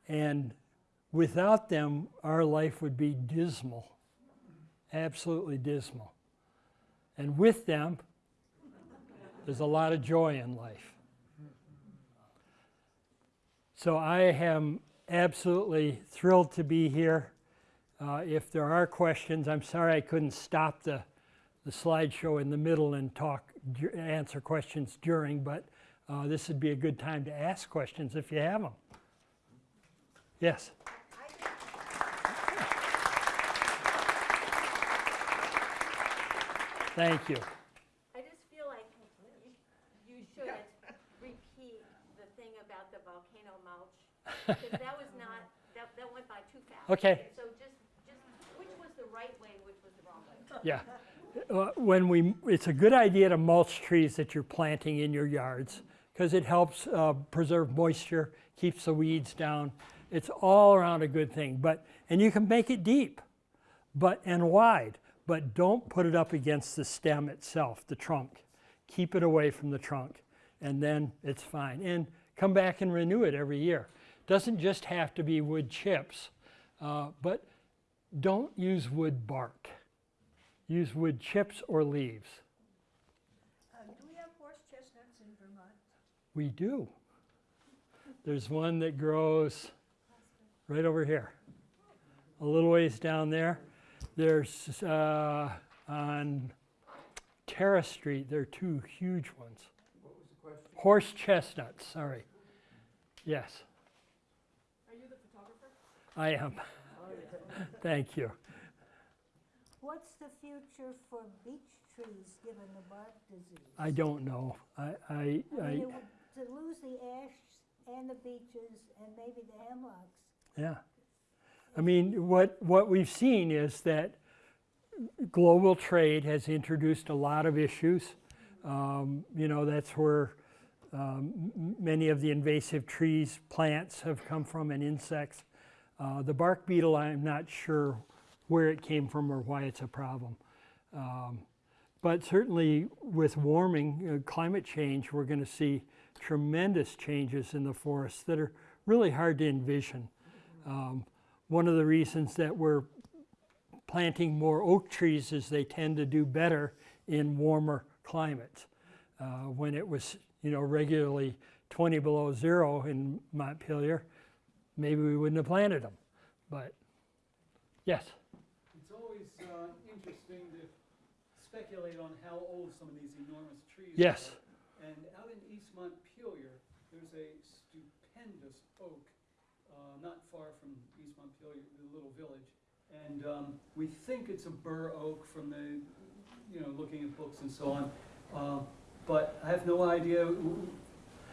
And without them, our life would be dismal, absolutely dismal. And with them, there's a lot of joy in life. So I am absolutely thrilled to be here. Uh, if there are questions, I'm sorry I couldn't stop the, the slideshow in the middle and talk, answer questions during, but uh, this would be a good time to ask questions if you have them. Yes? Thank you. I just feel like you- you should repeat the thing about the volcano mulch, because that was not, that, that went by too fast. Okay. So just, just, which was the right way, which was the wrong way? Yeah. Uh, When we, it's a good idea to mulch trees that you're planting in your yards because it helps uh, preserve moisture, keeps the weeds down. It's all around a good thing. But and you can make it deep, but and wide, but don't put it up against the stem itself, the trunk. Keep it away from the trunk, and then it's fine. And come back and renew it every year. Doesn't just have to be wood chips, uh, but don't use wood bark use wood chips or leaves. Uh, do we have horse chestnuts in Vermont? We do. There's one that grows right over here, a little ways down there. There's uh, on Terrace Street, there are two huge ones. What was the question? Horse chestnuts, sorry. Yes, Are you the photographer? I am. Thank you. What's the future for beech trees given the bark disease? I don't know. I, I, I mean, I, to lose the ash and the beeches and maybe the hemlocks. yeah. I mean, what, what we've seen is that global trade has introduced a lot of issues. Um, you know, that's where um, many of the invasive trees, plants have come from and insects. Uh, the bark beetle, I'm not sure where it came from or why it's a problem. Um, but certainly with warming, uh, climate change, we're going to see tremendous changes in the forests that are really hard to envision. Um, one of the reasons that we're planting more oak trees is they tend to do better in warmer climates. Uh, when it was, you know, regularly 20 below zero in Montpelier, maybe we wouldn't have planted them. But yes, It's always uh, interesting to speculate on how old some of these enormous trees are. yes, And out in East Montpelier, there's a stupendous oak, uh, not far Montpelier, the little village. And um, we think it's a bur oak from the, you know, looking at books and so on. Uh, But I have no idea,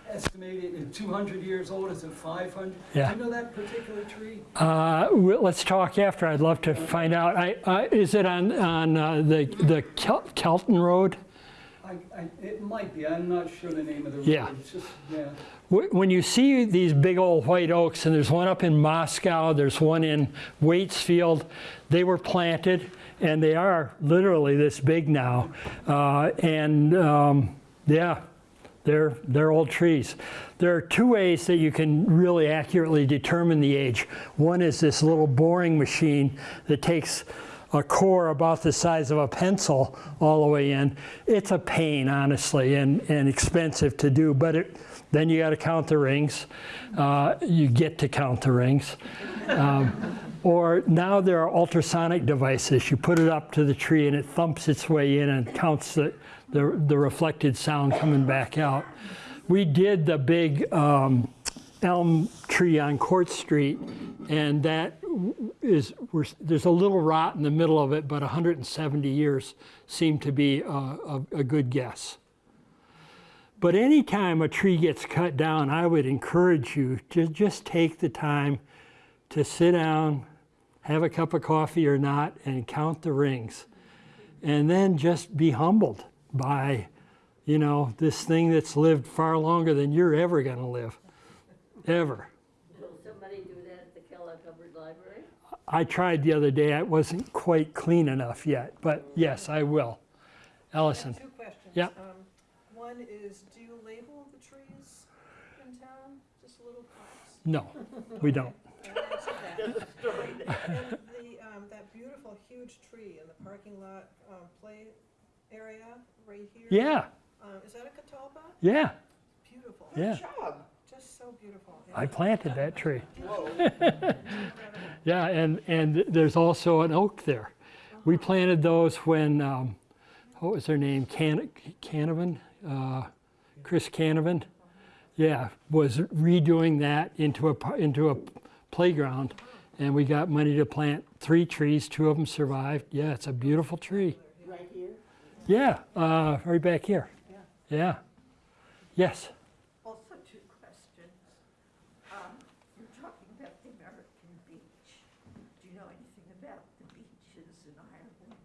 estimated at 200 years old, is it 500? Yeah. Do you know that particular tree? uh, well, let's talk after. I'd love to find out. I, uh, is it on, on uh, the, the Kel- Kelton Road? I, I, it might be, I'm not sure the name of the road. Yeah. Just, yeah. When you see these big old white oaks, and there's one up in Moscow, there's one in Waitsfield, they were planted, and they are literally this big now. Uh, and um, yeah, they're, they're old trees. There are two ways that you can really accurately determine the age. One is this little boring machine that takes a core about the size of a pencil all the way in. It's a pain, honestly, and, and expensive to do, but it, then you got to count the rings. Uh, you get to count the rings. Um, or now there are ultrasonic devices. You put it up to the tree and it thumps its way in and counts the, the, the reflected sound coming back out. We did the big um, elm tree on Court Street, and that is, there's a little rot in the middle of it, but 170 years seem to be a, a, a good guess. But anytime a tree gets cut down, I would encourage you to just take the time to sit down, have a cup of coffee or not, and count the rings. And then just be humbled by, you know, this thing that's lived far longer than you're ever going to live. Ever. Will somebody do that at the Kellogg Hubbard Library? I tried the other day. It wasn't quite clean enough yet, but yes, I will. Ellison. Two questions. Yeah. Um, One is, do you label the trees in town, just little plaques? No, we don't. And that. The, um, that beautiful huge tree in the parking lot, um, play area right here? Yeah, Um, is that a catalpa? yeah, Beautiful. yeah. Just so beautiful. I planted that tree. Yeah, and, and there's also an oak there. We planted those when, um, what was their name? Can, Canavan? Uh, Chris Canavan? Yeah, was redoing that into a, into a playground. And we got money to plant three trees. Two of them survived. Yeah, it's a beautiful tree. Right here? Yeah, uh, right back here. Yeah. Yes. Also two questions. Um, You're talking about the American beech. Do you know anything about the beaches in Ireland?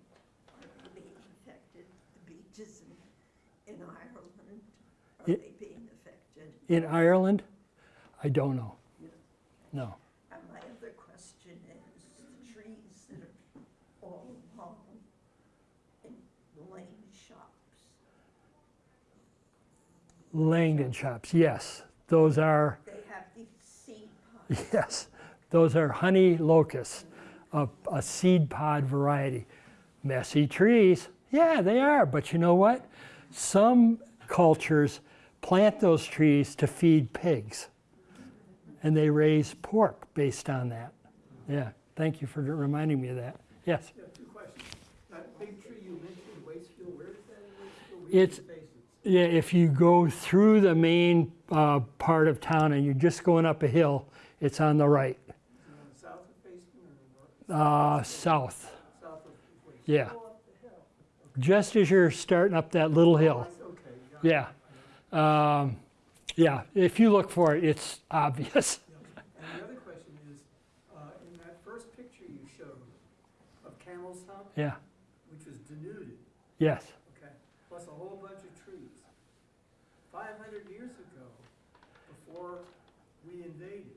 Are they being affected? The beaches in, in Ireland, are It- they being affected? In Ireland? I don't know. No. And my other question is, the trees that are all along in lane shops, Langdon shops, yes. Those are, they have these seed pods. yes, those are honey locusts, a, a seed pod variety. Messy trees, yeah, they are. But you know what? Some cultures plant those trees to feed pigs, and they raise pork based on that. Yeah, thank you for reminding me of that. Yes. Yeah, two questions. That big tree you mentioned, Waitsfield, where is that in Waitsfield? It's, yeah, if you go through the main uh, part of town and you're just going up a hill, it's on the right, south of Fayston or north, uh, south. south of Yeah. Just as you're starting up that little hill. Okay, got it. Yeah. Um, yeah, if you look for it, it's obvious. And the other question is, uh, in that first picture you showed of Camel's Hump, Yeah, which was denuded, yes. okay, plus a whole bunch of trees. Five hundred years ago, before we invaded,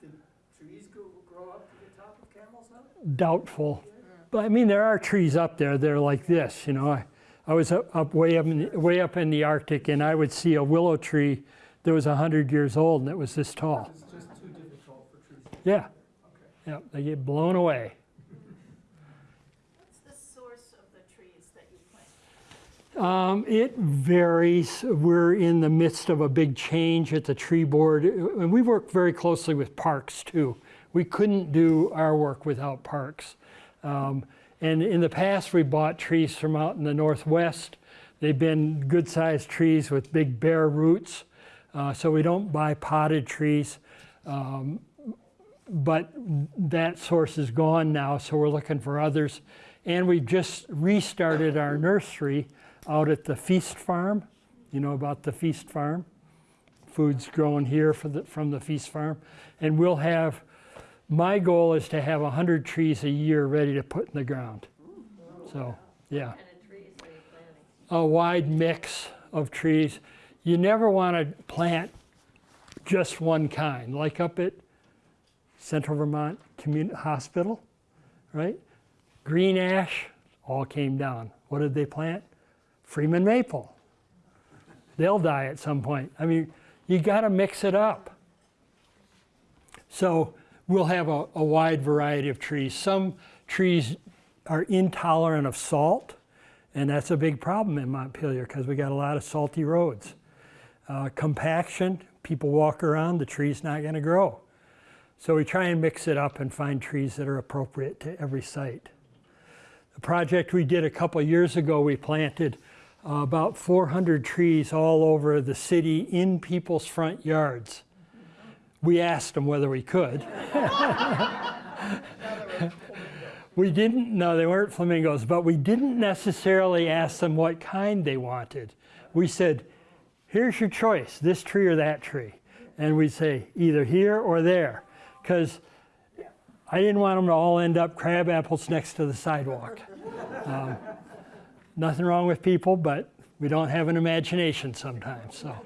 did trees go, grow up to the top of Camel's Hump? Doubtful. But I mean, there are trees up there They're like this, you know. I, I was up, up way up in the, way up in the Arctic and I would see a willow tree that was 100 years old and it was this tall. It's just too difficult for trees. Yeah, Okay. yeah, they get blown away. What's the source of the trees that you plant? Um, it varies. We're in the midst of a big change at the tree board, and we work very closely with parks too. We couldn't do our work without parks. Um, and in the past, we bought trees from out in the northwest. They've been good-sized trees with big bare roots, uh, so we don't buy potted trees. Um, but that source is gone now, so we're looking for others. And we've just restarted our nursery out at the Feast Farm. You know about the Feast Farm? Food's grown here the, from the Feast Farm. And we'll have, my goal is to have 100 trees a year ready to put in the ground. So, yeah What kind of trees are you planting? a wide mix of trees. You never want to plant just one kind, like up at Central Vermont Community Hospital, right? Green ash all came down. What did they plant? Freeman maple. They'll die at some point. I mean, you got to mix it up. So we'll have a, a wide variety of trees. Some trees are intolerant of salt, and that's a big problem in Montpelier because we got a lot of salty roads. Uh, compaction, people walk around, the tree's not going to grow. So we try and mix it up and find trees that are appropriate to every site. The project we did a couple years ago, we planted uh, about 400 trees all over the city in people's front yards. We asked them whether we could. We didn't, no, they weren't flamingos, but we didn't necessarily ask them what kind they wanted. We said, here's your choice, this tree or that tree. And we'd say, either here or there. Because I didn't want them to all end up crab apples next to the sidewalk. Um, nothing wrong with people, but we don't have an imagination sometimes, so,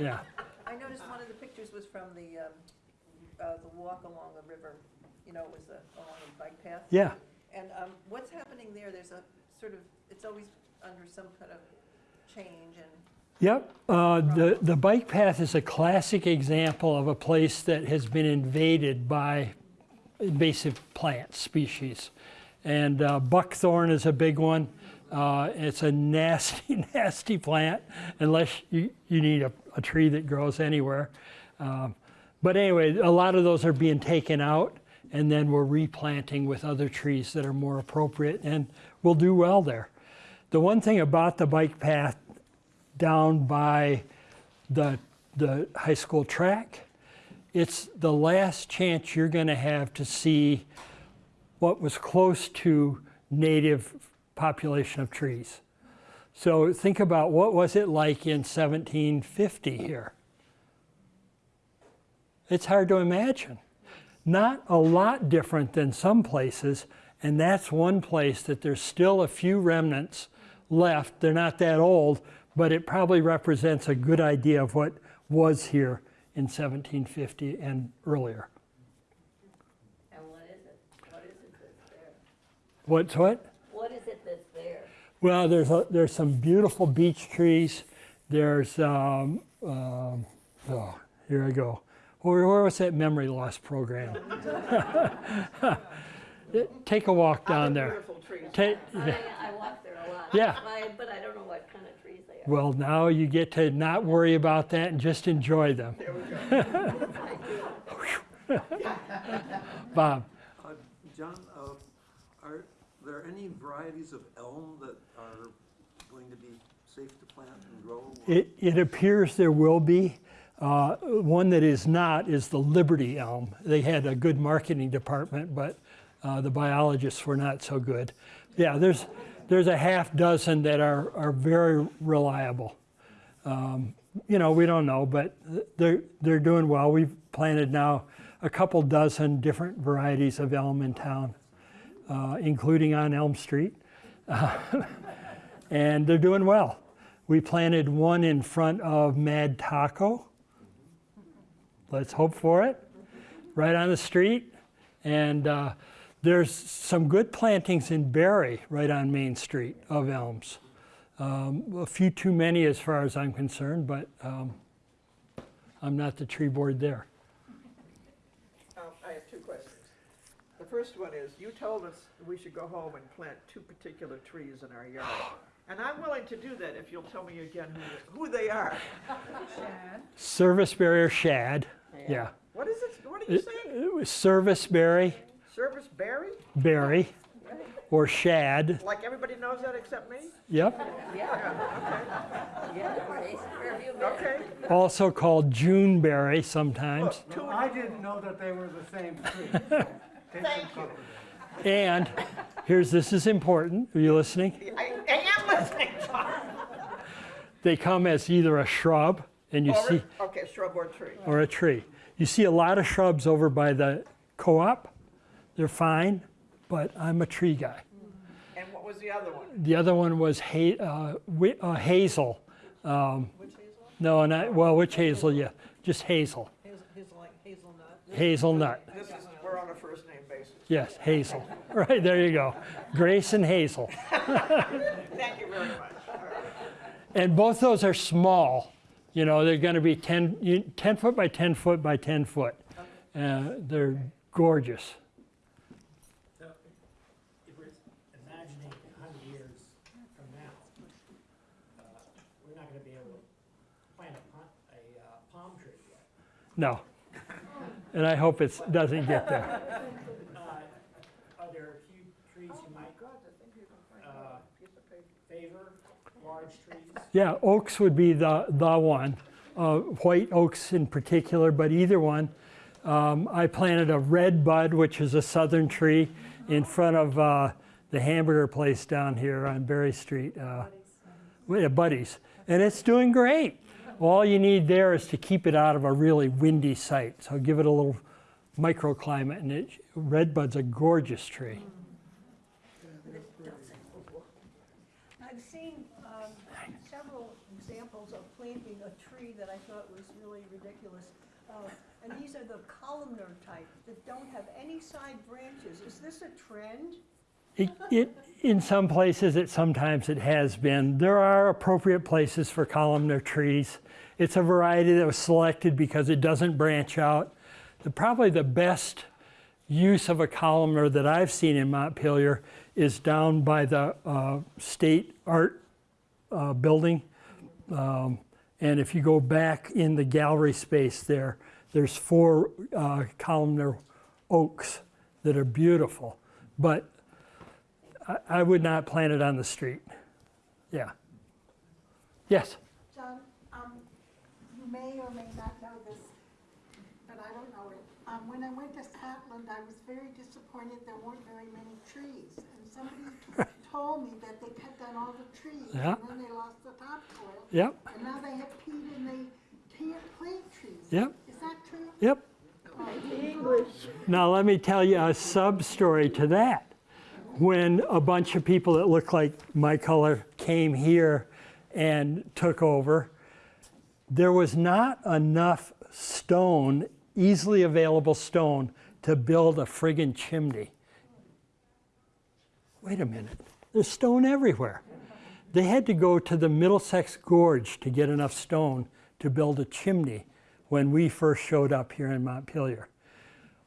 yeah. I noticed one of the pictures was from the, um, uh, the walk along the river, you know, it was the, along the bike path. Yeah, And, um, what's happening there, there's a sort of, it's always under some kind of change and, Yep, uh, the, the bike path is a classic example of a place that has been invaded by invasive plant species. And uh, buckthorn is a big one. Uh, it's a nasty, nasty plant unless you, you need a, a tree that grows anywhere. Um, but anyway, a lot of those are being taken out and then we're replanting with other trees that are more appropriate and we'll do well there. The one thing about the bike path down by the, the high school track, it's the last chance you're going to have to see what was close to native population of trees. So think about what was it like in 1750 here? It's hard to imagine. Not a lot different than some places, and that's one place that there's still a few remnants left. They're not that old, but it probably represents a good idea of what was here in 1750 and earlier. And what is it? What is it that's there? What's what? What is it that's there? Well, there's, a, there's some beautiful beech trees. There's, um, um, oh, here I go. Where, where was that memory loss program? Take a walk down there. beautiful trees. I, I walk there a lot. Yeah. I- But I don't know what kind of trees they are. well, now you get to not worry about that and just enjoy them. There we go. Bob, Uh, John, uh, are there any varieties of elm that are going to be safe to plant and grow? It, it appears there will be. Uh, One that is not is the Liberty elm. They had a good marketing department, but uh, the biologists were not so good. Yeah, there's, there's a half dozen that are, are very reliable. Um, You know, we don't know, but they're, they're doing well. We've planted now a couple dozen different varieties of elm in town, uh, including on Elm Street. and they're doing well. We planted one in front of Mad Taco. Let's hope for it. Right on the street. And uh, there's some good plantings in Barre, right on Main Street, of elms. Um, a few too many as far as I'm concerned, but um, I'm not the tree board there. Um, I have two questions. The first one is, you told us we should go home and plant two particular trees in our yard. And I'm willing to do that if you'll tell me again who, who they are. Service berry or shad, yeah. What is it, what are you It, saying? it was service berry, Service berry? berry, or shad. Like everybody knows that except me? Yep. Yeah, Grace, where have? Okay. Also called Juneberry sometimes. Two, I didn't know that they were the same tree. so take some comfort in it. And here's this is important. Are you listening? I, I am listening, Tom. They come as either a shrub and you see Okay, shrub or tree. or a tree. You see a lot of shrubs over by the co-op. They're fine, but I'm a tree guy. And what was the other one? The other one was ha- uh, wi- uh, hazel. Um, Witch hazel? no, not well, witch hazel. Yeah, just hazel. Hazel, hazel like hazelnut? Hazelnut. This is, we're on a first name basis. Yes, hazel. Right there you go. Grace and hazel. Thank you very much. And both those are small. You know, they're going to be 10, 10 foot by 10 foot by 10 foot. Uh, they're gorgeous. So, if we're imagining hundred years from now, uh, we're not gonna be able to plant a a uh, palm tree yet. No. And I hope it doesn't get there. Uh, Are there a few trees you might, uh, favor, large trees? Yeah, oaks would be the, the one. Uh, white oaks in particular, but either one. Um, I planted a red bud, which is a southern tree, in front of uh, the hamburger place down here on Barre Street. Uh, yeah, Buddies. And it's doing great. All you need there is to keep it out of a really windy site. So give it a little microclimate, and it, redbud's a gorgeous tree. I've seen um, several examples of planting a tree that I thought was really ridiculous. Uh, And these are the type that don't have any side branches. Is this a trend? It, it, in some places, it sometimes it has been. There are appropriate places for columnar trees. It's a variety that was selected because it doesn't branch out. The, probably the best use of a columnar that I've seen in Montpelier is down by the uh, state art uh, building. Um, and if you go back in the gallery space there, there's four uh, columnar oaks that are beautiful. But I, I would not plant it on the street. Yeah. Yes. John, um, you may or may not know this, but I don't know it. Um, when I went to Scotland, I was very disappointed there weren't very many trees. And somebody told me that they cut down all the trees, Yeah. and then they lost the topsoil. Yep. And now they have peat and they can't plant trees. Yep. That true? Yep. Now let me tell you a sub story to that. When a bunch of people that looked like my color came here and took over, there was not enough stone, easily available stone, to build a friggin' chimney. Wait a minute, there's stone everywhere. They had to go to the Middlesex Gorge to get enough stone to build a chimney when we first showed up here in Montpelier.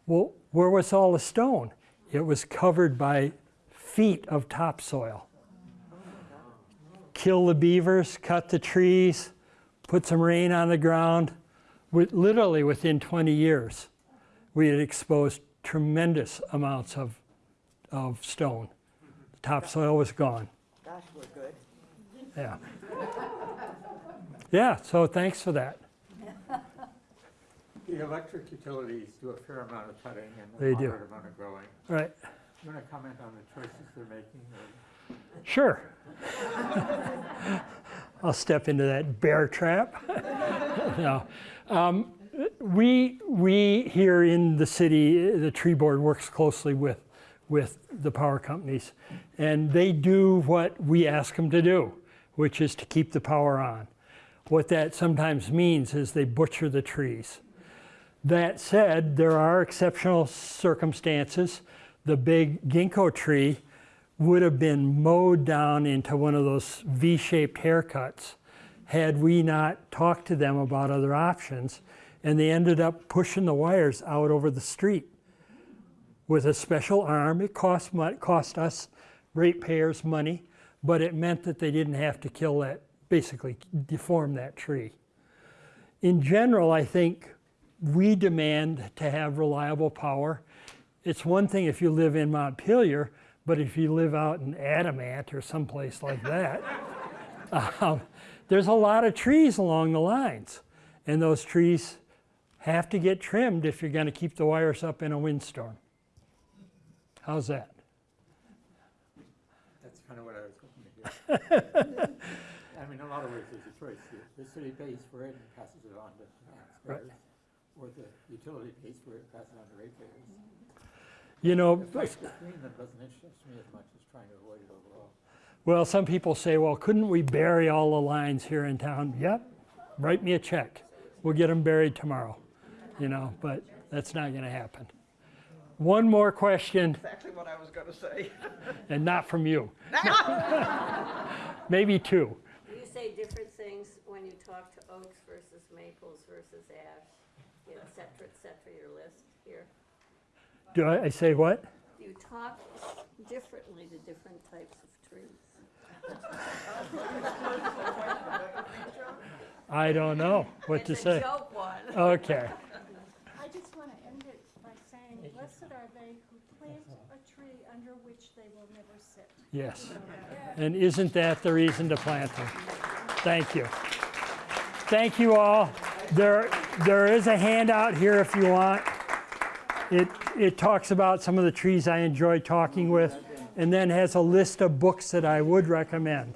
Well, where was all the stone? It was covered by feet of topsoil. Kill the beavers, cut the trees, put some rain on the ground. With, literally within 20 years, we had exposed tremendous amounts of, of stone. The topsoil was gone. Gosh, we're good. Yeah. Yeah, so thanks for that. The electric utilities do a fair amount of cutting and They a do. moderate amount of growing. All right, You want to comment on the choices they're making? or- sure. I'll step into that bear trap. No. Um, We, we here in the city, the tree board works closely with, with the power companies. And they do what we ask them to do, which is to keep the power on. What that sometimes means is they butcher the trees. That said, there are exceptional circumstances. The big ginkgo tree would have been mowed down into one of those V-shaped haircuts had we not talked to them about other options. And they ended up pushing the wires out over the street with a special arm. It cost, cost us ratepayers money, but it meant that they didn't have to kill that, basically deform that tree. In general, I think we demand to have reliable power. It's one thing if you live in Montpelier, but if you live out in Adamant or someplace like that, um, there's a lot of trees along the lines. And those trees have to get trimmed if you're going to keep the wires up in a windstorm. How's that? That's kind of what I was hoping to hear. I mean, in a lot of ways, there's a choice. The- The city pays for it and passes it on to Right. Taxpayers. Or the utility pays for it and passes it on to ratepayers. You know, The fight between them doesn't interest me as much as trying to avoid it overall. well, some people say, well, couldn't we bury all the lines here in town? Yep, write me a check. We'll get them buried tomorrow, you know, but that's not going to happen. One more question, Exactly what I was gonna say. and not from you. Maybe two. Do you say different things when you talk to oaks versus maples versus ash, et cetera, et cetera, your list here? Do I, I say what? You talk differently to different types of trees? I don't know what to say. Joke one. Okay. I just want to end it by saying, blessed are they who plant a tree under which they will never sit. Yes. And isn't that the reason to plant them? Thank you. Thank you all. There, there is a handout here if you want. It, it talks about some of the trees I enjoy talking with and then has a list of books that I would recommend.